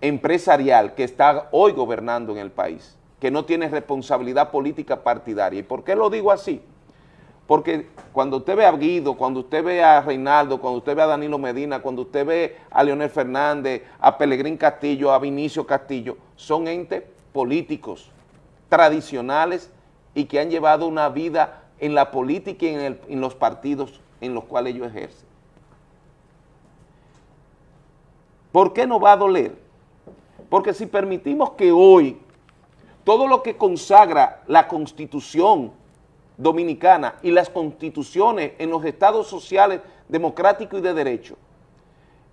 empresarial, que está hoy gobernando en el país, que no tiene responsabilidad política partidaria. ¿Y por qué lo digo así? Porque cuando usted ve a Guido, cuando usted ve a Reinaldo, cuando usted ve a Danilo Medina, cuando usted ve a Leonel Fernández, a Pelegrín Castillo, a Vinicio Castillo, son entes políticos, tradicionales y que han llevado una vida en la política y en, en los partidos en los cuales ellos ejercen. ¿Por qué no va a doler? Porque si permitimos que hoy todo lo que consagra la Constitución dominicana y las constituciones en los estados sociales democráticos y de derecho,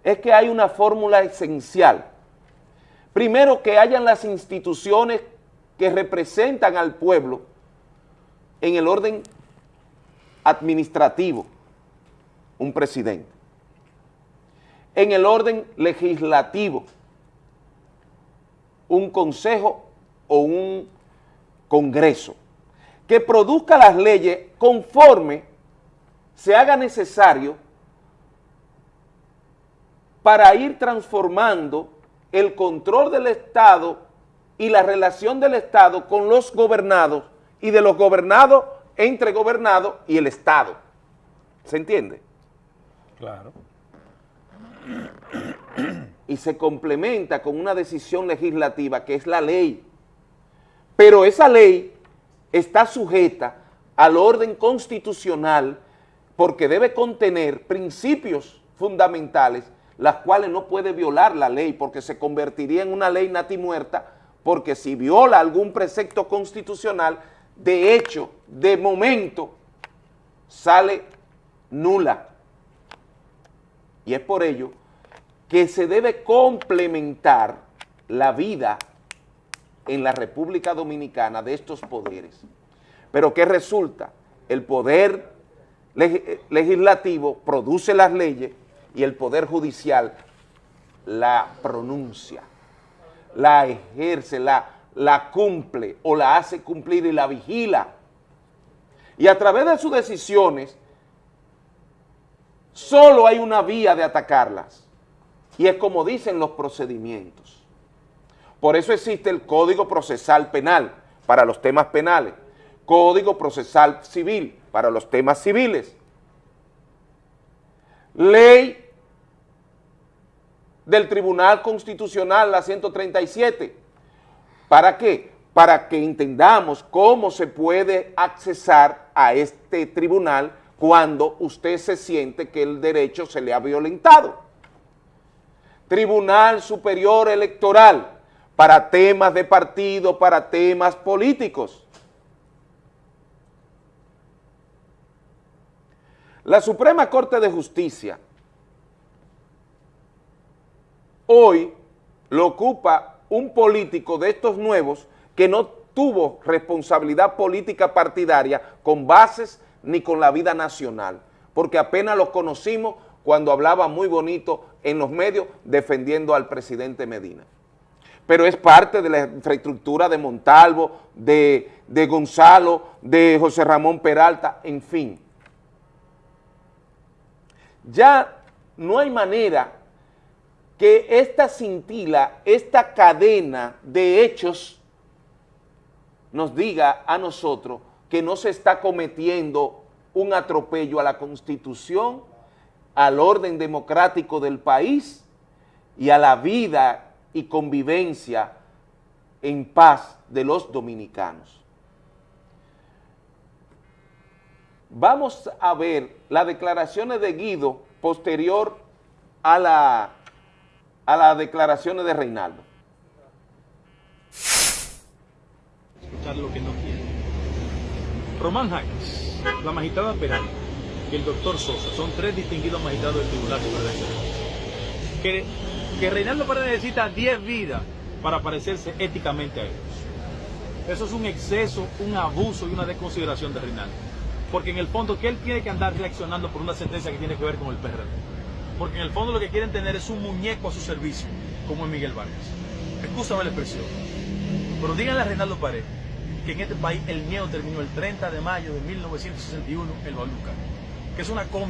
es que hay una fórmula esencial. Primero, que hayan las instituciones que representan al pueblo en el orden administrativo, un presidente. En el orden legislativo, un consejo o un congreso que produzca las leyes conforme se haga necesario para ir transformando el control del Estado y la relación del Estado con los gobernados y de los gobernados entre gobernados y el Estado. ¿Se entiende? Claro. Y se complementa con una decisión legislativa que es la ley. Pero esa ley está sujeta al orden constitucional porque debe contener principios fundamentales las cuales no puede violar la ley porque se convertiría en una ley natimuerta porque si viola algún precepto constitucional, de hecho, de momento, sale nula. Y es por ello que se debe complementar la vida en la República Dominicana de estos poderes. Pero ¿qué resulta? El poder legislativo produce las leyes y el poder judicial la pronuncia, la ejerce, la, la cumple o la hace cumplir y la vigila. Y a través de sus decisiones, solo hay una vía de atacarlas. Y es como dicen los procedimientos. Por eso existe el Código Procesal Penal para los temas penales, Código Procesal Civil para los temas civiles, Ley del Tribunal Constitucional, la 137. ¿Para qué? Para que entendamos cómo se puede accesar a este tribunal cuando usted se siente que el derecho se le ha violentado. Tribunal Superior Electoral, para temas de partido, para temas políticos. La Suprema Corte de Justicia hoy lo ocupa un político de estos nuevos que no tuvo responsabilidad política partidaria con bases ni con la vida nacional, porque apenas los conocimos cuando hablaba muy bonito en los medios defendiendo al presidente Medina. Pero es parte de la infraestructura de Montalvo, de, de Gonzalo, de José Ramón Peralta, en fin. Ya no hay manera que esta cintila, esta cadena de hechos nos diga a nosotros que no se está cometiendo un atropello a la Constitución, al orden democrático del país y a la vida y convivencia en paz de los dominicanos. Vamos a ver las declaraciones de Guido posterior a, la, a las declaraciones de Reinaldo. escuchar lo que no quiere. Román Jaques, la magistrada Peralta y el doctor Sosa son tres distinguidos magistrados del Tribunal Superior Electoral. Que, que Reinaldo Paredes necesita 10 vidas para parecerse éticamente a ellos. Eso es un exceso, un abuso y una desconsideración de Reinaldo. Porque en el fondo que él tiene que andar reaccionando por una sentencia que tiene que ver con el PRD. Porque en el fondo lo que quieren tener es un muñeco a su servicio, como es Miguel Vargas. Escúchame la expresión. Pero díganle a Reinaldo Paredes que en este país el miedo terminó el 30 de mayo de 1961 en Luca, que es una com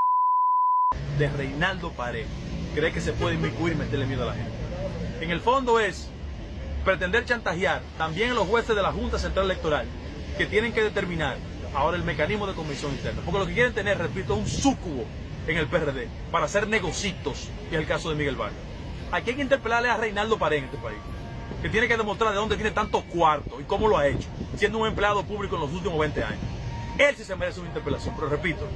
de Reinaldo Paredes. Cree que se puede inmiscuir y meterle miedo a la gente. En el fondo es pretender chantajear también a los jueces de la Junta Central Electoral que tienen que determinar ahora el mecanismo de comisión interna. Porque lo que quieren tener, repito, es un súcubo en el PRD para hacer negocitos, y es el caso de Miguel Vargas. Aquí hay que interpelarle a Reinaldo Paredes en este país que tiene que demostrar de dónde tiene tantos cuartos y cómo lo ha hecho, siendo un empleado público en los últimos 20 años. Él sí se merece una interpelación, pero repito,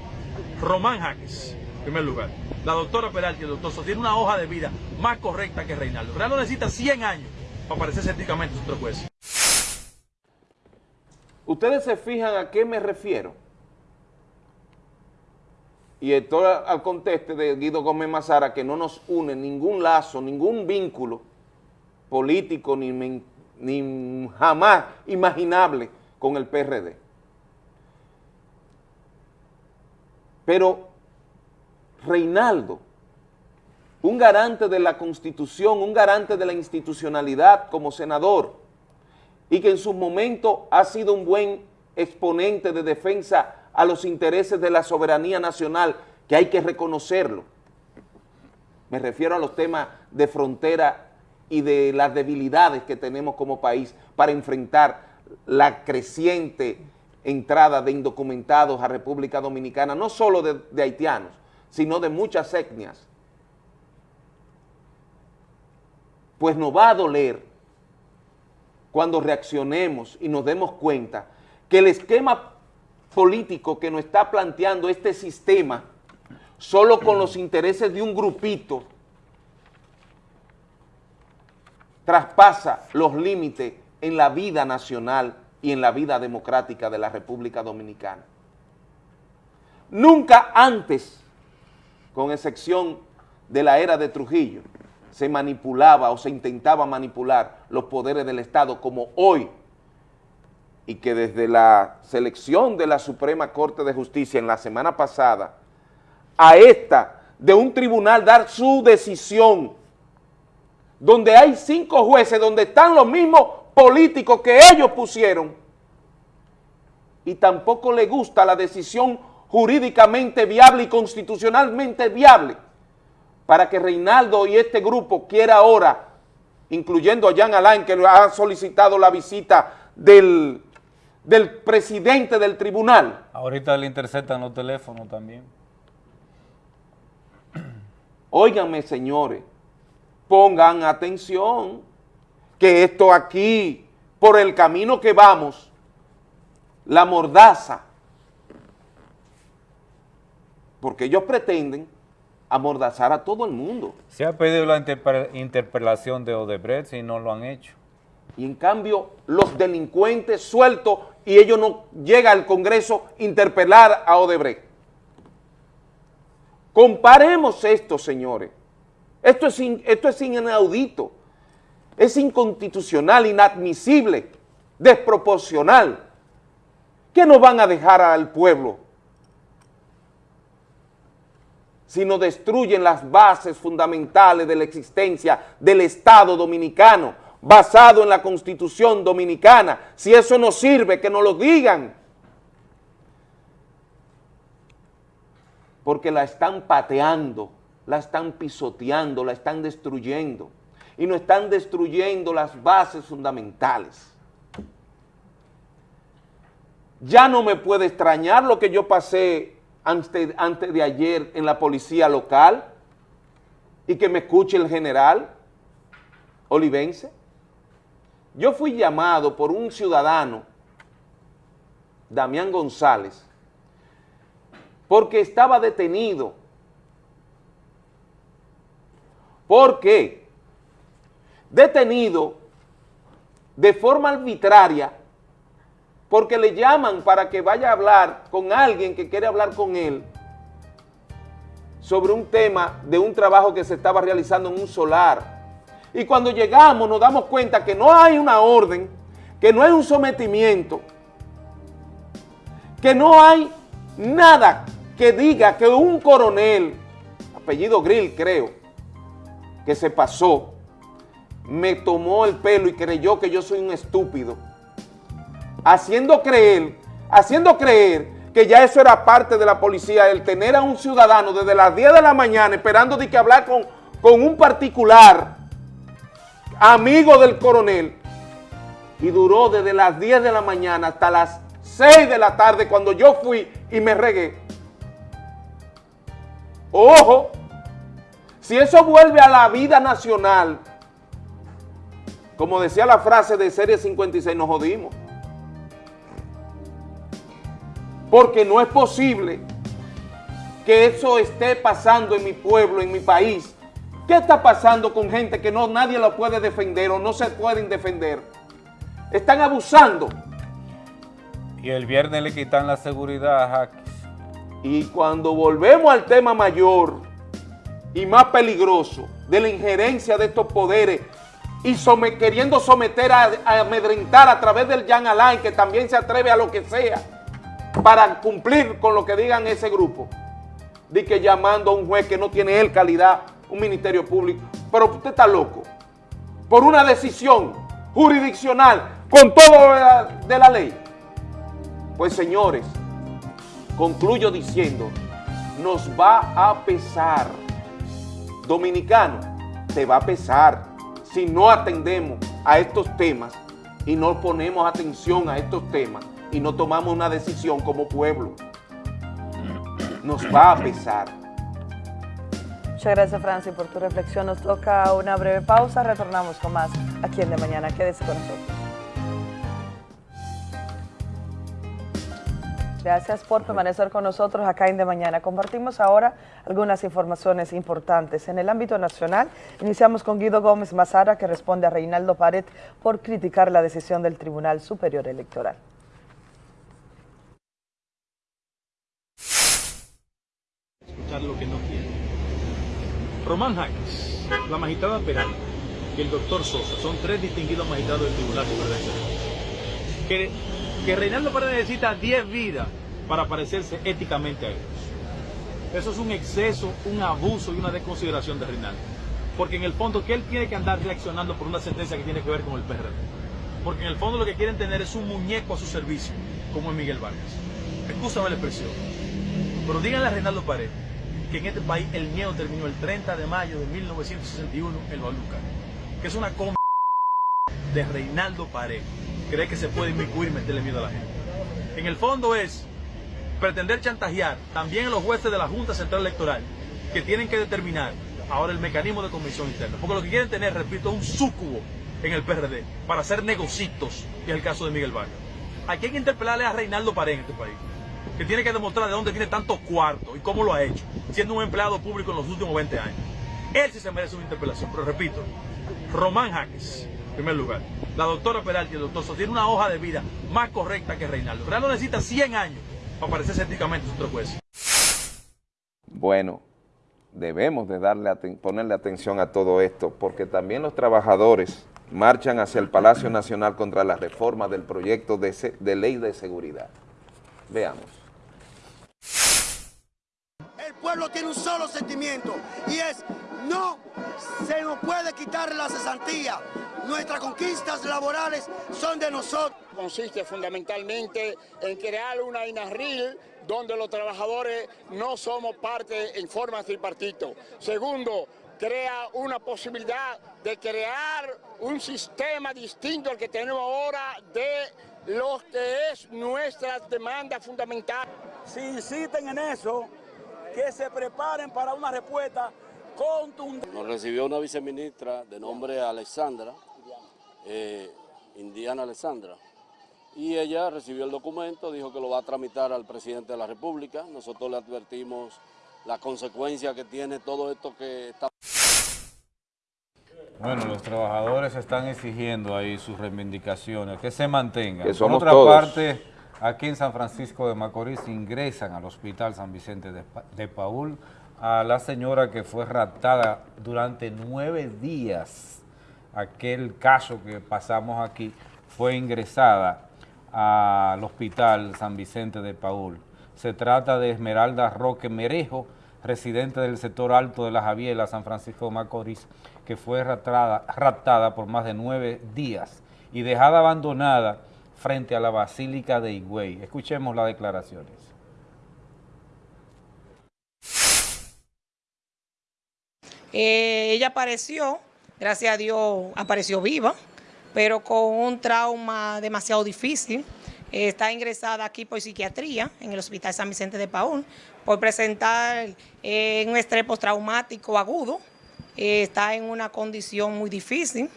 Román Jaques, en primer lugar, la doctora Peralta el doctor Sosa una hoja de vida más correcta que Reinaldo. Reinaldo necesita 100 años para parecerse éticamente a sus tres jueces. ¿Ustedes se fijan a qué me refiero? Y esto al conteste de Guido Gómez Mazara, que no nos une ningún lazo, ningún vínculo político ni, ni jamás imaginable con el PRD. Pero Reinaldo, un garante de la Constitución, un garante de la institucionalidad como senador, y que en su momento ha sido un buen exponente de defensa a los intereses de la soberanía nacional, que hay que reconocerlo. Me refiero a los temas de frontera y de las debilidades que tenemos como país para enfrentar la creciente entrada de indocumentados a República Dominicana, no solo de, de haitianos, sino de muchas etnias. Pues nos va a doler cuando reaccionemos y nos demos cuenta que el esquema político que nos está planteando este sistema, solo con los intereses de un grupito, traspasa los límites en la vida nacional y en la vida democrática de la República Dominicana. Nunca antes, con excepción de la era de Trujillo, se manipulaba o se intentaba manipular los poderes del Estado como hoy y que desde la selección de la Suprema Corte de Justicia en la semana pasada a esta de un tribunal dar su decisión donde hay cinco jueces, donde están los mismos políticos que ellos pusieron y tampoco le gusta la decisión jurídicamente viable y constitucionalmente viable para que Reinaldo y este grupo quiera ahora, incluyendo a Jean Alain, que ha solicitado la visita del, del presidente del tribunal. Ahorita le interceptan los teléfonos también. Óiganme, señores, pongan atención, que esto aquí, por el camino que vamos, la mordaza, porque ellos pretenden amordazar a todo el mundo. Se ha pedido la interpe- interpelación de Odebrecht y no lo han hecho. Y en cambio, los delincuentes sueltos y ellos no llega al Congreso a interpelar a Odebrecht. Comparemos esto, señores. Esto es, in- esto es inaudito. Es inconstitucional, inadmisible, desproporcional. ¿Qué nos van a dejar al pueblo? Si no destruyen las bases fundamentales de la existencia del Estado dominicano, basado en la Constitución dominicana. Si eso no sirve, que nos lo digan. Porque la están pateando, la están pisoteando, la están destruyendo. Y no están destruyendo las bases fundamentales. Ya no me puede extrañar lo que yo pasé antes, antes de ayer en la policía local y que me escuche el general olivense. Yo fui llamado por un ciudadano, Damián González, porque estaba detenido. ¿Por qué? Detenido de forma arbitraria porque le llaman para que vaya a hablar con alguien que quiere hablar con él sobre un tema de un trabajo que se estaba realizando en un solar. Y cuando llegamos nos damos cuenta que no hay una orden, que no hay un sometimiento, que no hay nada que diga que un coronel, apellido Grill creo, que se pasó, me tomó el pelo y creyó que yo soy un estúpido haciendo creer, haciendo creer que ya eso era parte de la policía, el tener a un ciudadano desde las 10 de la mañana esperando de que hablar con, con un particular, amigo del coronel, y duró desde las 10 de la mañana hasta las 6 de la tarde cuando yo fui y me regué. Ojo, si eso vuelve a la vida nacional, como decía la frase de Serie 56, nos jodimos. Porque no es posible que eso esté pasando en mi pueblo, en mi país. ¿Qué está pasando con gente que no nadie lo puede defender o no se pueden defender? Están abusando. Y el viernes le quitan la seguridad a Jaques. Y cuando volvemos al tema mayor y más peligroso de la injerencia de estos poderes y queriendo someter a, a, amedrentar a través del Jan Alain, que también se atreve a lo que sea, para cumplir con lo que digan ese grupo, de que llamando a un juez que no tiene él calidad, un ministerio público, pero usted está loco, por una decisión jurisdiccional con todo de la ley. Pues señores, concluyo diciendo, nos va a pesar, dominicano, te va a pesar si no atendemos a estos temas y no ponemos atención a estos temas y no tomamos una decisión como pueblo. Nos va a pesar. Muchas gracias, Francis, por tu reflexión. Nos toca una breve pausa. Retornamos con más aquí en De Mañana. Quédese con nosotros. Gracias por permanecer con nosotros acá en De Mañana. Compartimos ahora algunas informaciones importantes. En el ámbito nacional, iniciamos con Guido Gómez Mazara, que responde a Reinaldo Pared por criticar la decisión del Tribunal Superior Electoral. lo que no quiere. Román Jaques, la magistrada Peral y el doctor Sosa son tres distinguidos magistrados del Tribunal Superior que, que Reinaldo Pérez necesita 10 vidas para parecerse éticamente a ellos. Eso es un exceso, un abuso y una desconsideración de Reinaldo. Porque en el fondo que él tiene que andar reaccionando por una sentencia que tiene que ver con el PRD. Porque en el fondo lo que quieren tener es un muñeco a su servicio, como es Miguel Vargas. Escúchame la expresión. Pero díganle a Reinaldo Pared que en este país el miedo terminó el 30 de mayo de 1961 en Lucar, que es una com de Reinaldo Pared. Cree que se puede inmiscuir y meterle miedo a la gente. En el fondo es pretender chantajear también a los jueces de la Junta Central Electoral, que tienen que determinar ahora el mecanismo de comisión interna. Porque lo que quieren tener, repito, es un súcubo en el PRD para hacer negocitos, y es el caso de Miguel Vargas. Hay que interpelarle a Reinaldo Pared en este país que tiene que demostrar de dónde tiene tantos cuartos y cómo lo ha hecho, siendo un empleado público en los últimos 20 años. Él sí se merece una interpelación, pero repito, Román Jaques, en primer lugar, la doctora Peralti y el doctor Sosa tienen una hoja de vida más correcta que Reinaldo. Reinaldo necesita 100 años para parecerse éticamente a otro juez. Bueno, debemos de darle ponerle atención a todo esto, porque también los trabajadores marchan hacia el Palacio Nacional contra la reforma del proyecto de, de ley de seguridad. Veamos. El pueblo tiene un solo sentimiento y es no se nos puede quitar la cesantía. Nuestras conquistas laborales son de nosotros. consiste fundamentalmente en crear una INARRIL donde los trabajadores no somos parte en forma tripartito. Segundo, crea una posibilidad de crear un sistema distinto al que tenemos ahora de lo que es nuestra demanda fundamental. Si insisten en eso, que se preparen para una respuesta contundente. Nos recibió una viceministra de nombre Alexandra, eh, Indiana Alexandra, y ella recibió el documento, dijo que lo va a tramitar al presidente de la República. Nosotros le advertimos la consecuencia que tiene todo esto que está Bueno, los trabajadores están exigiendo ahí sus reivindicaciones, que se mantengan. Que somos Por otra todos. parte, aquí en San Francisco de Macorís ingresan al Hospital San Vicente de, Pa- de Paul a la señora que fue raptada durante nueve días. Aquel caso que pasamos aquí fue ingresada al Hospital San Vicente de Paul. Se trata de Esmeralda Roque Merejo, residente del sector alto de la Javiela, San Francisco de Macorís, que fue raptada, raptada por más de nueve días y dejada abandonada frente a la Basílica de Higüey. Escuchemos las declaraciones. Eh, ella apareció, gracias a Dios apareció viva, pero con un trauma demasiado difícil. Eh, está ingresada aquí por psiquiatría en el Hospital San Vicente de Paúl por presentar eh, un estrés postraumático agudo. Eh, está en una condición muy difícil.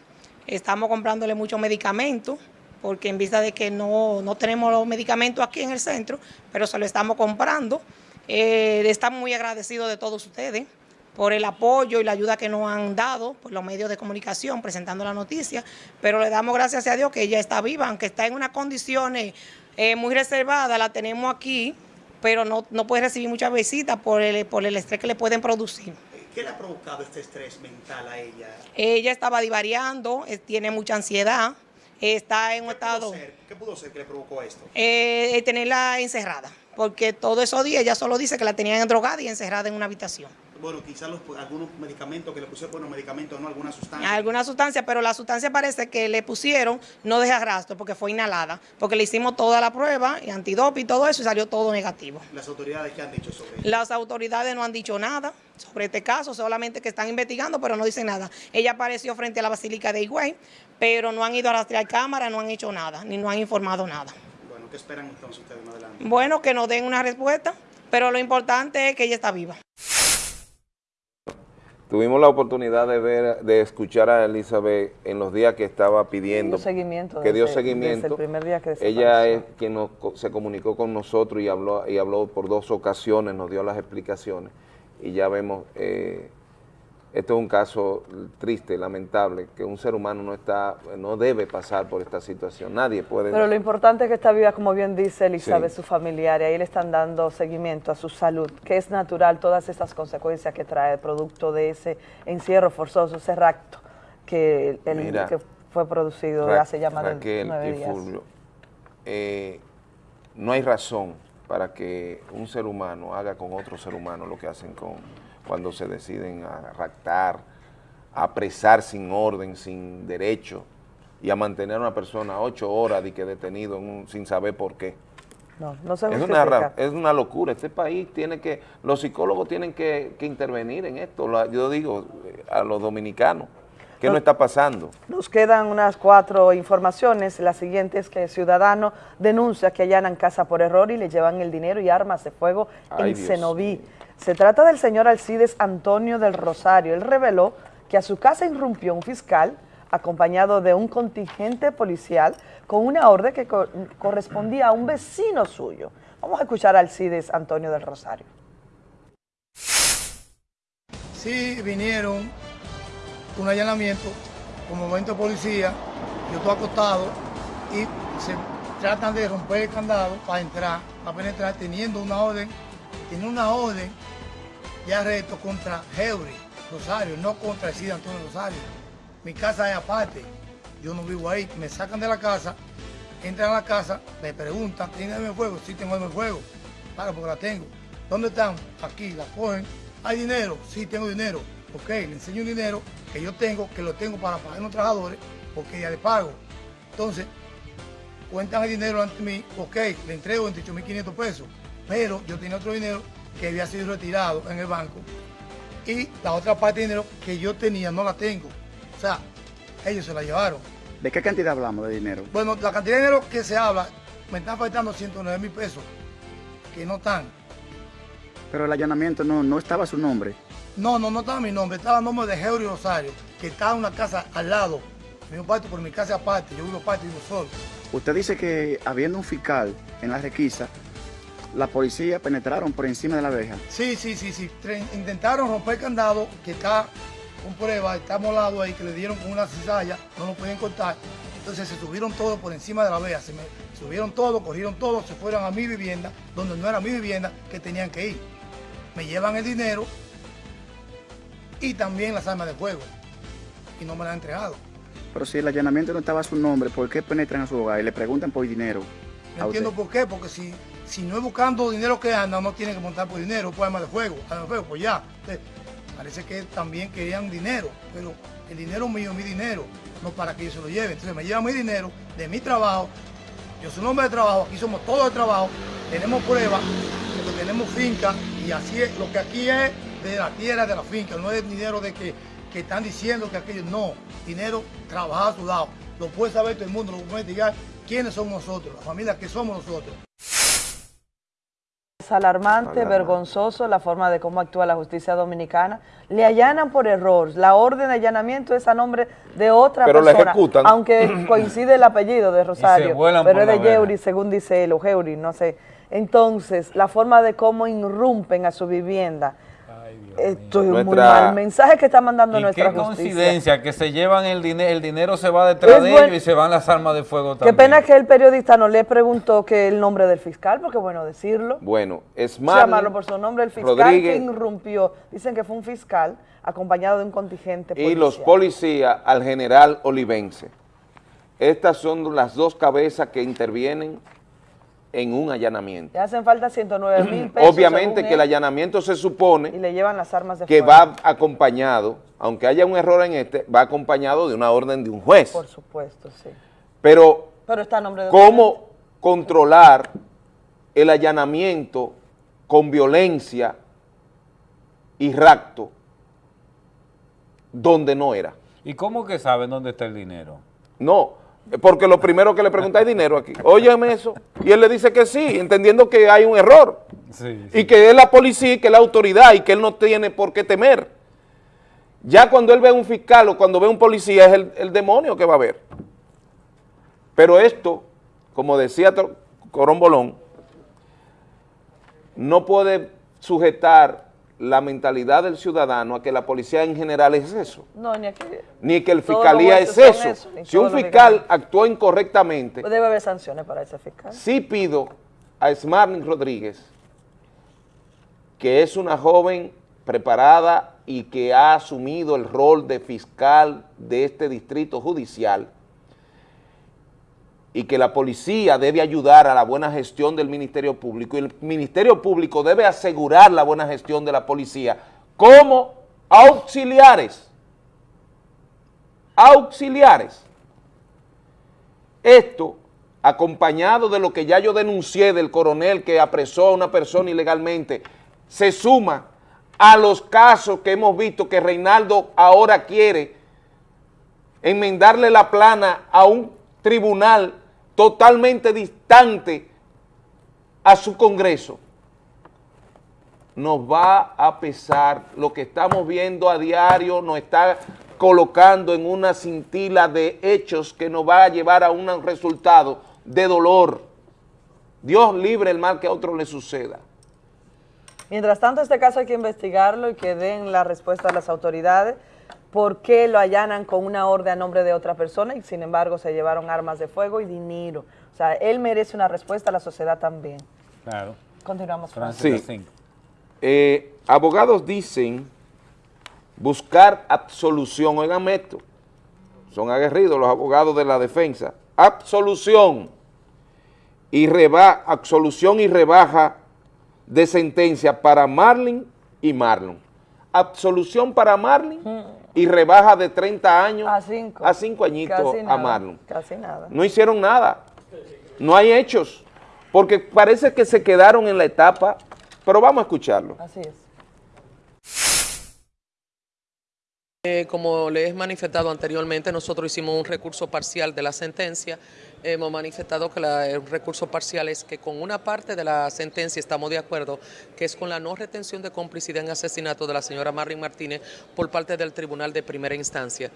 Estamos comprándole muchos medicamentos porque en vista de que no, no tenemos los medicamentos aquí en el centro, pero se lo estamos comprando. Eh, estamos muy agradecidos de todos ustedes por el apoyo y la ayuda que nos han dado por los medios de comunicación presentando la noticia, pero le damos gracias a Dios que ella está viva, aunque está en unas condiciones eh, muy reservadas, la tenemos aquí, pero no, no puede recibir muchas visitas por el, por el estrés que le pueden producir. ¿Qué le ha provocado este estrés mental a ella? Ella estaba divariando, eh, tiene mucha ansiedad, eh, está en un estado... ¿Qué pudo ser que le provocó esto? eh, tenerla encerrada, porque todos esos días ella solo dice que la tenían drogada y encerrada en una habitación. Bueno, quizás los- algunos medicamentos que le pusieron, bueno, medicamentos, no alguna sustancia. Alguna sustancia, pero la sustancia parece que le pusieron no deja rastro porque fue inhalada, porque le hicimos toda la prueba y antidoping y todo eso y salió todo negativo. Las autoridades que han dicho sobre esto. Las autoridades no han dicho nada sobre este caso, solamente que están investigando, pero no dicen nada. Ella apareció frente a la Basílica de Higüey, pero no han ido a rastrear cámara, no han hecho nada, ni no han informado nada. Bueno, ¿qué esperan entonces ustedes más adelante? Bueno, que nos den una respuesta, pero lo importante es que ella está viva. Tuvimos la oportunidad de ver, de escuchar a Elizabeth en los días que estaba pidiendo, Dio seguimiento que dio desde- seguimiento. desde el primer día que Ella es quien nos se comunicó con nosotros y habló y habló por dos ocasiones, nos dio las explicaciones y ya vemos, eh, esto es un caso triste, lamentable, que un ser humano no está, no debe pasar por esta situación. Nadie puede. Pero lo importante es que está viva, como bien dice Elizabeth, Sí. su familiar, y ahí le están dando seguimiento a su salud, que es natural todas estas consecuencias que trae producto de ese encierro forzoso, ese rapto que, el- Mira, que fue producido Ra- hace ya más de nueve días. Fulvio, eh, no hay razón para que un ser humano haga con otro ser humano lo que hacen con cuando se deciden a raptar, a apresar sin orden, sin derecho y a mantener a una persona ocho horas de que detenido un- sin saber por qué. No, no se Es una, es una locura. Este país tiene que, los psicólogos tienen que, que intervenir en esto. Lo- Yo digo eh, a los dominicanos, ¿qué no está pasando? Nos quedan unas cuatro informaciones. La siguiente es que el ciudadano denuncia que allanan casa por error y le llevan el dinero y armas de fuego Ay, en Dios Cenoví. Se trata del señor Alcides Antonio del Rosario. Él reveló que a su casa irrumpió un fiscal acompañado de un contingente policial con una orden que co- correspondía a un vecino suyo. Vamos a escuchar a Alcides Antonio del Rosario. Sí, vinieron un allanamiento con momento de policía, yo estoy acostado y se tratan de romper el candado para entrar, para penetrar, teniendo una orden, tiene una orden de arresto contra Heuri Rosario, no contra el Cid Antonio Rosario. Mi casa es aparte. yo no vivo ahí, me sacan de la casa, entran a la casa, me preguntan, ¿tiene arma de fuego? Sí, tengo arma de fuego. Claro, porque la tengo. ¿Dónde están? Aquí, la cogen. ¿Hay dinero? Sí, tengo dinero. Ok, le enseño un dinero que yo tengo, que lo tengo para pagar los trabajadores, porque ya le pago. Entonces, cuentan el dinero ante mí, ok, le entrego 28.500 pesos, pero yo tenía otro dinero que había sido retirado en el banco y la otra parte de dinero que yo tenía no la tengo. O sea, ellos se la llevaron. ¿De qué cantidad hablamos de dinero? Bueno, la cantidad de dinero que se habla, me están faltando 109 mil pesos, que no están. Pero el allanamiento no, no estaba su nombre. No, no, no estaba mi nombre, estaba el nombre de Geori Rosario, que estaba en una casa al lado. Mi parte por mi casa aparte, yo vivo aparte, vivo solo. Usted dice que habiendo un fiscal en la requisa, la policía penetraron por encima de la verja. Sí, sí, sí, sí. Intentaron romper el candado que está con prueba, está molado ahí, que le dieron con una cizalla, no lo podían cortar. Entonces se subieron todos por encima de la verja, se me subieron todos, corrieron todos, se fueron a mi vivienda, donde no era mi vivienda, que tenían que ir. Me llevan el dinero y también las armas de fuego. Y no me las han entregado. Pero si el allanamiento no estaba a su nombre, ¿por qué penetran a su hogar y le preguntan por dinero? No a usted? entiendo por qué, porque si, si no es buscando dinero que anda, no tiene que montar por dinero, por armas de fuego, armas de fuego, pues ya. Entonces, parece que también querían dinero, pero el dinero mío es mi dinero, no para que ellos se lo lleven. Entonces me llevan mi dinero de mi trabajo, yo soy un hombre de trabajo, aquí somos todos de trabajo, tenemos pruebas, tenemos finca y así es, lo que aquí es de la tierra, de la finca, no es dinero de que, que están diciendo que aquello, no, dinero trabajado sudado. Lo puede saber todo el mundo, lo puede investigar quiénes somos nosotros, la familia que somos nosotros. Es alarmante, vergonzoso la forma de cómo actúa la justicia dominicana. Le allanan por error. La orden de allanamiento es a nombre de otra Pero la persona. ejecutan. Aunque coincide el apellido de Rosario, pero es de la. Yeuri, según dice él, o Geuri, no sé. Entonces, la forma de cómo irrumpen a su vivienda. Esto es un muy Nuestra- mal mensaje que está mandando Y nuestra qué justicia. coincidencia que se llevan el dinero, el dinero se va detrás Es de buen- ellos y se van las armas de fuego Qué también. pena que el periodista no le preguntó que el nombre del fiscal, porque bueno, decirlo. Bueno, es llamarlo por su nombre, el fiscal Rodríguez que irrumpió. Dicen que fue un fiscal acompañado de un contingente y policial. los policías al general Olivense. Estas son las dos cabezas que intervienen en un allanamiento. Le hacen falta 109 mil pesos. Obviamente que el allanamiento se supone Y le llevan las armas de que va acompañado, aunque haya un error en este, va acompañado de una orden de un juez. Por supuesto, sí. Pero Pero está a nombre de... ¿Cómo controlar el allanamiento con violencia y rapto donde no era? ¿Y cómo que saben dónde está el dinero? No, porque lo primero que le pregunta es dinero aquí. Óyeme eso. Y él le dice que sí, entendiendo que hay un error. Sí, Y que es la policía y que es la autoridad y que él no tiene por qué temer. Ya cuando él ve a un fiscal o cuando ve a un policía es el, el demonio que va a ver. Pero esto, como decía Corón Bolón, no puede sujetar la mentalidad del ciudadano a que la policía en general es eso, No, ni aquí. ni que el fiscalía es eso. eso, Si un fiscal actuó incorrectamente, Pues debe haber sanciones para ese fiscal. sí pido a Smarling Rodríguez, que es una joven preparada y que ha asumido el rol de fiscal de este distrito judicial, y que la policía debe ayudar a la buena gestión del Ministerio Público y el Ministerio Público debe asegurar la buena gestión de la policía como auxiliares, auxiliares. Esto, acompañado de lo que ya yo denuncié del coronel que apresó a una persona ilegalmente, se suma a los casos que hemos visto que Reinaldo ahora quiere enmendarle la plana a un tribunal totalmente distante a su Congreso, nos va a pesar lo que estamos viendo a diario, nos está colocando en una cintila de hechos que nos va a llevar a un resultado de dolor. Dios libre el mal que a otro le suceda. Mientras tanto, este caso hay que investigarlo y que den la respuesta a las autoridades por qué lo allanan con una orden a nombre de otra persona y sin embargo se llevaron armas de fuego y dinero. O sea, él merece una respuesta, la sociedad también. Claro. Continuamos, Francis. Sí. Eh, abogados dicen buscar absolución, oigan esto, son aguerridos los abogados de la defensa, absolución y reba, absolución y rebaja de sentencia para Marlin y Marlon. Absolución para Marlin y rebaja de 30 años A cinco. a cinco añitos Casi a Marlon. Casi nada. No hicieron nada, no hay hechos, porque parece que se quedaron en la etapa, pero vamos a escucharlo. Así es. Eh, como les he manifestado anteriormente, nosotros hicimos un recurso parcial de la sentencia. Hemos manifestado que el recurso parcial es que con una parte de la sentencia estamos de acuerdo, que es con la no retención de complicidad en asesinato de la señora Marlene Martínez por parte del Tribunal de Primera Instancia.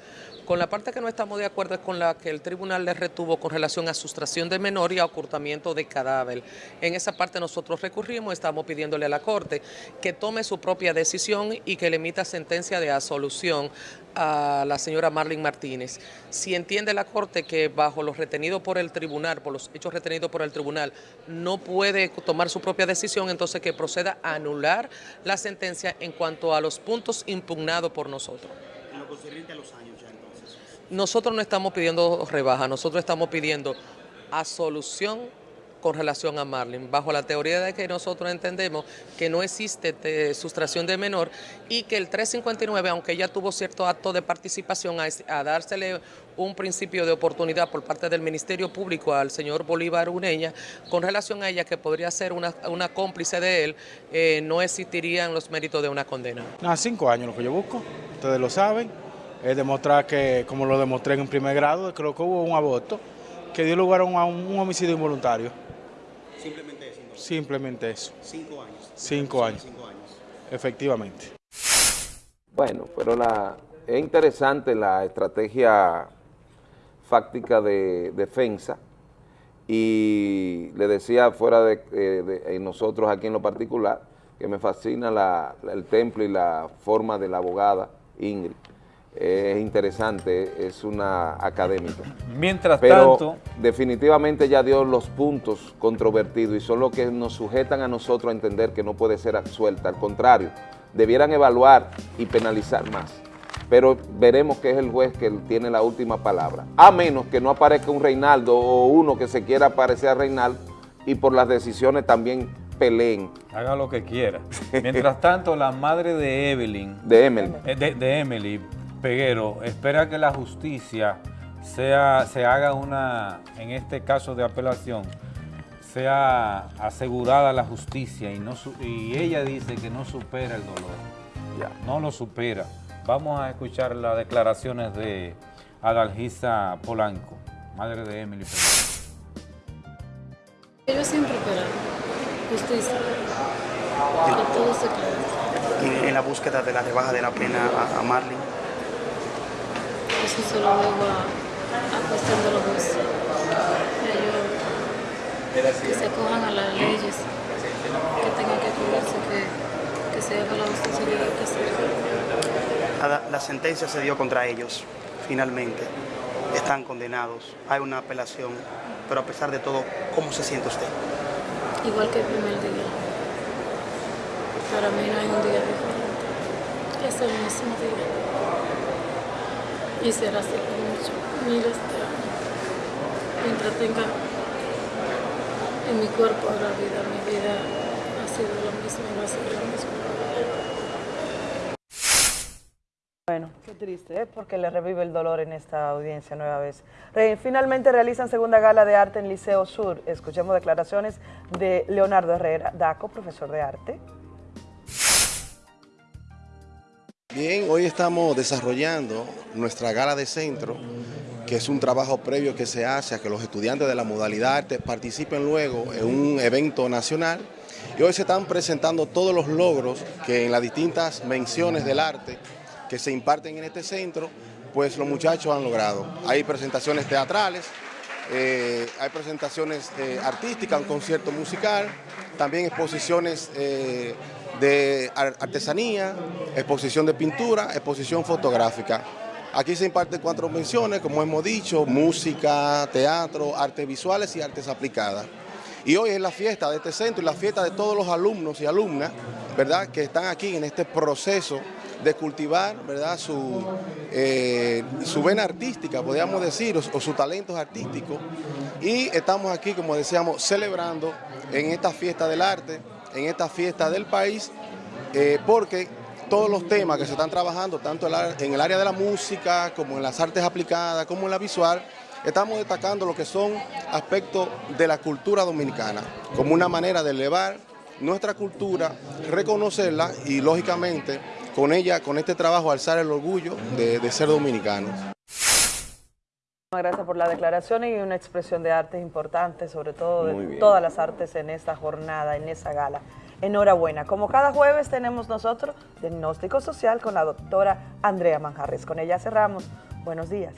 Con la parte que no estamos de acuerdo es con la que el tribunal le retuvo con relación a sustracción de menor y a ocultamiento de cadáver. En esa parte nosotros recurrimos, estamos pidiéndole a la Corte que tome su propia decisión y que le emita sentencia de absolución a la señora Marlene Martínez. Si entiende la Corte que bajo los retenidos por el tribunal, por los hechos retenidos por el tribunal, no puede tomar su propia decisión, entonces que proceda a anular la sentencia en cuanto a los puntos impugnados por nosotros. En lo concerniente a los años ya entonces. Nosotros no estamos pidiendo rebaja, nosotros estamos pidiendo absolución con relación a Marlene, bajo la teoría de que nosotros entendemos que no existe eh, sustracción de menor y que el 359, aunque ella tuvo cierto acto de participación a, dársele un principio de oportunidad por parte del Ministerio Público al señor Bolívar Uneña, con relación a ella que podría ser una, cómplice de él, eh, no existirían los méritos de una condena. Nada, cinco años lo que yo busco, ustedes lo saben, es demostrar que, como lo demostré en primer grado, creo que hubo un aborto que dio lugar a un homicidio involuntario. Simplemente eso. Cinco años. Cinco años. Cinco años. Efectivamente. Bueno, pero la, es interesante la estrategia fáctica de defensa y le decía fuera de, eh, de- nosotros aquí en lo particular que me fascina la- la- el temple y la forma de la abogada Ingrid. Es interesante, es una académica. Mientras Pero tanto, definitivamente ya dio los puntos controvertidos y son los que nos sujetan a nosotros a entender que no puede ser absuelta. Al contrario, debieran evaluar y penalizar más. Pero veremos que es el juez que tiene la última palabra. A menos que no aparezca un Reinaldo o uno que se quiera parecer a Reinaldo y por las decisiones también peleen. haga lo que quiera. Mientras tanto, la madre de Evelyn, De Emily. eh, de, de Emily Peguero, espera que la justicia sea, se haga una, en este caso de apelación, sea asegurada la justicia y, no, y ella dice que no supera el dolor. No lo supera. Vamos a escuchar las declaraciones de Adalgisa Polanco, madre de Emily Peguero. Ellos siempre esperan justicia. Que todo se en la búsqueda de la rebaja de la pena a, a Marlene. Eso se lo debo a, a cuestión de los jueces. Ellos que se cojan a las leyes, que tengan que cuidarse, que, que se haga la justicia que hay que hacer. La, la sentencia se dio contra ellos, finalmente. Están condenados. Hay una apelación. Pero a pesar de todo, ¿cómo se siente usted? Igual que el primer día. Para mí no hay un día diferente. Es el mismo día. Y será así mucho, de años. Mientras tenga en mi cuerpo la vida, mi vida ha sido lo mismo va a ser lo mismo. Bueno, qué triste, ¿eh? porque le revive el dolor en esta audiencia nueva vez. Finalmente realizan segunda gala de arte en Liceo Sur. Escuchemos declaraciones de Leonardo Herrera, Daco, profesor de arte. Bien, hoy estamos desarrollando nuestra gala de centro, que es un trabajo previo que se hace a que los estudiantes de la modalidad arte participen luego en un evento nacional. Y hoy se están presentando todos los logros que en las distintas menciones del arte que se imparten en este centro, pues los muchachos han logrado. Hay presentaciones teatrales, eh, hay presentaciones eh, artísticas, un concierto musical, también exposiciones eh, de ar- artesanía, exposición de pintura, exposición fotográfica. Aquí se imparten cuatro menciones, como hemos dicho, música, teatro, artes visuales y artes aplicadas. Y hoy es la fiesta de este centro y la fiesta de todos los alumnos y alumnas, ¿verdad?, que están aquí en este proceso de cultivar ¿verdad? Su, eh, su vena artística, podríamos decir, o, o sus talentos artísticos. Y estamos aquí, como decíamos, celebrando en esta fiesta del arte, en esta fiesta del país, eh, porque todos los temas que se están trabajando, tanto en el área de la música, como en las artes aplicadas, como en la visual, estamos destacando lo que son aspectos de la cultura dominicana, como una manera de elevar nuestra cultura, reconocerla y lógicamente con ella, con este trabajo, alzar el orgullo de, de ser dominicanos. Gracias por la declaración y una expresión de arte importante, sobre todo de todas las artes en esta jornada, en esa gala. Enhorabuena. Como cada jueves tenemos nosotros diagnóstico social con la doctora Andrea Manjarres. Con ella cerramos. Buenos días.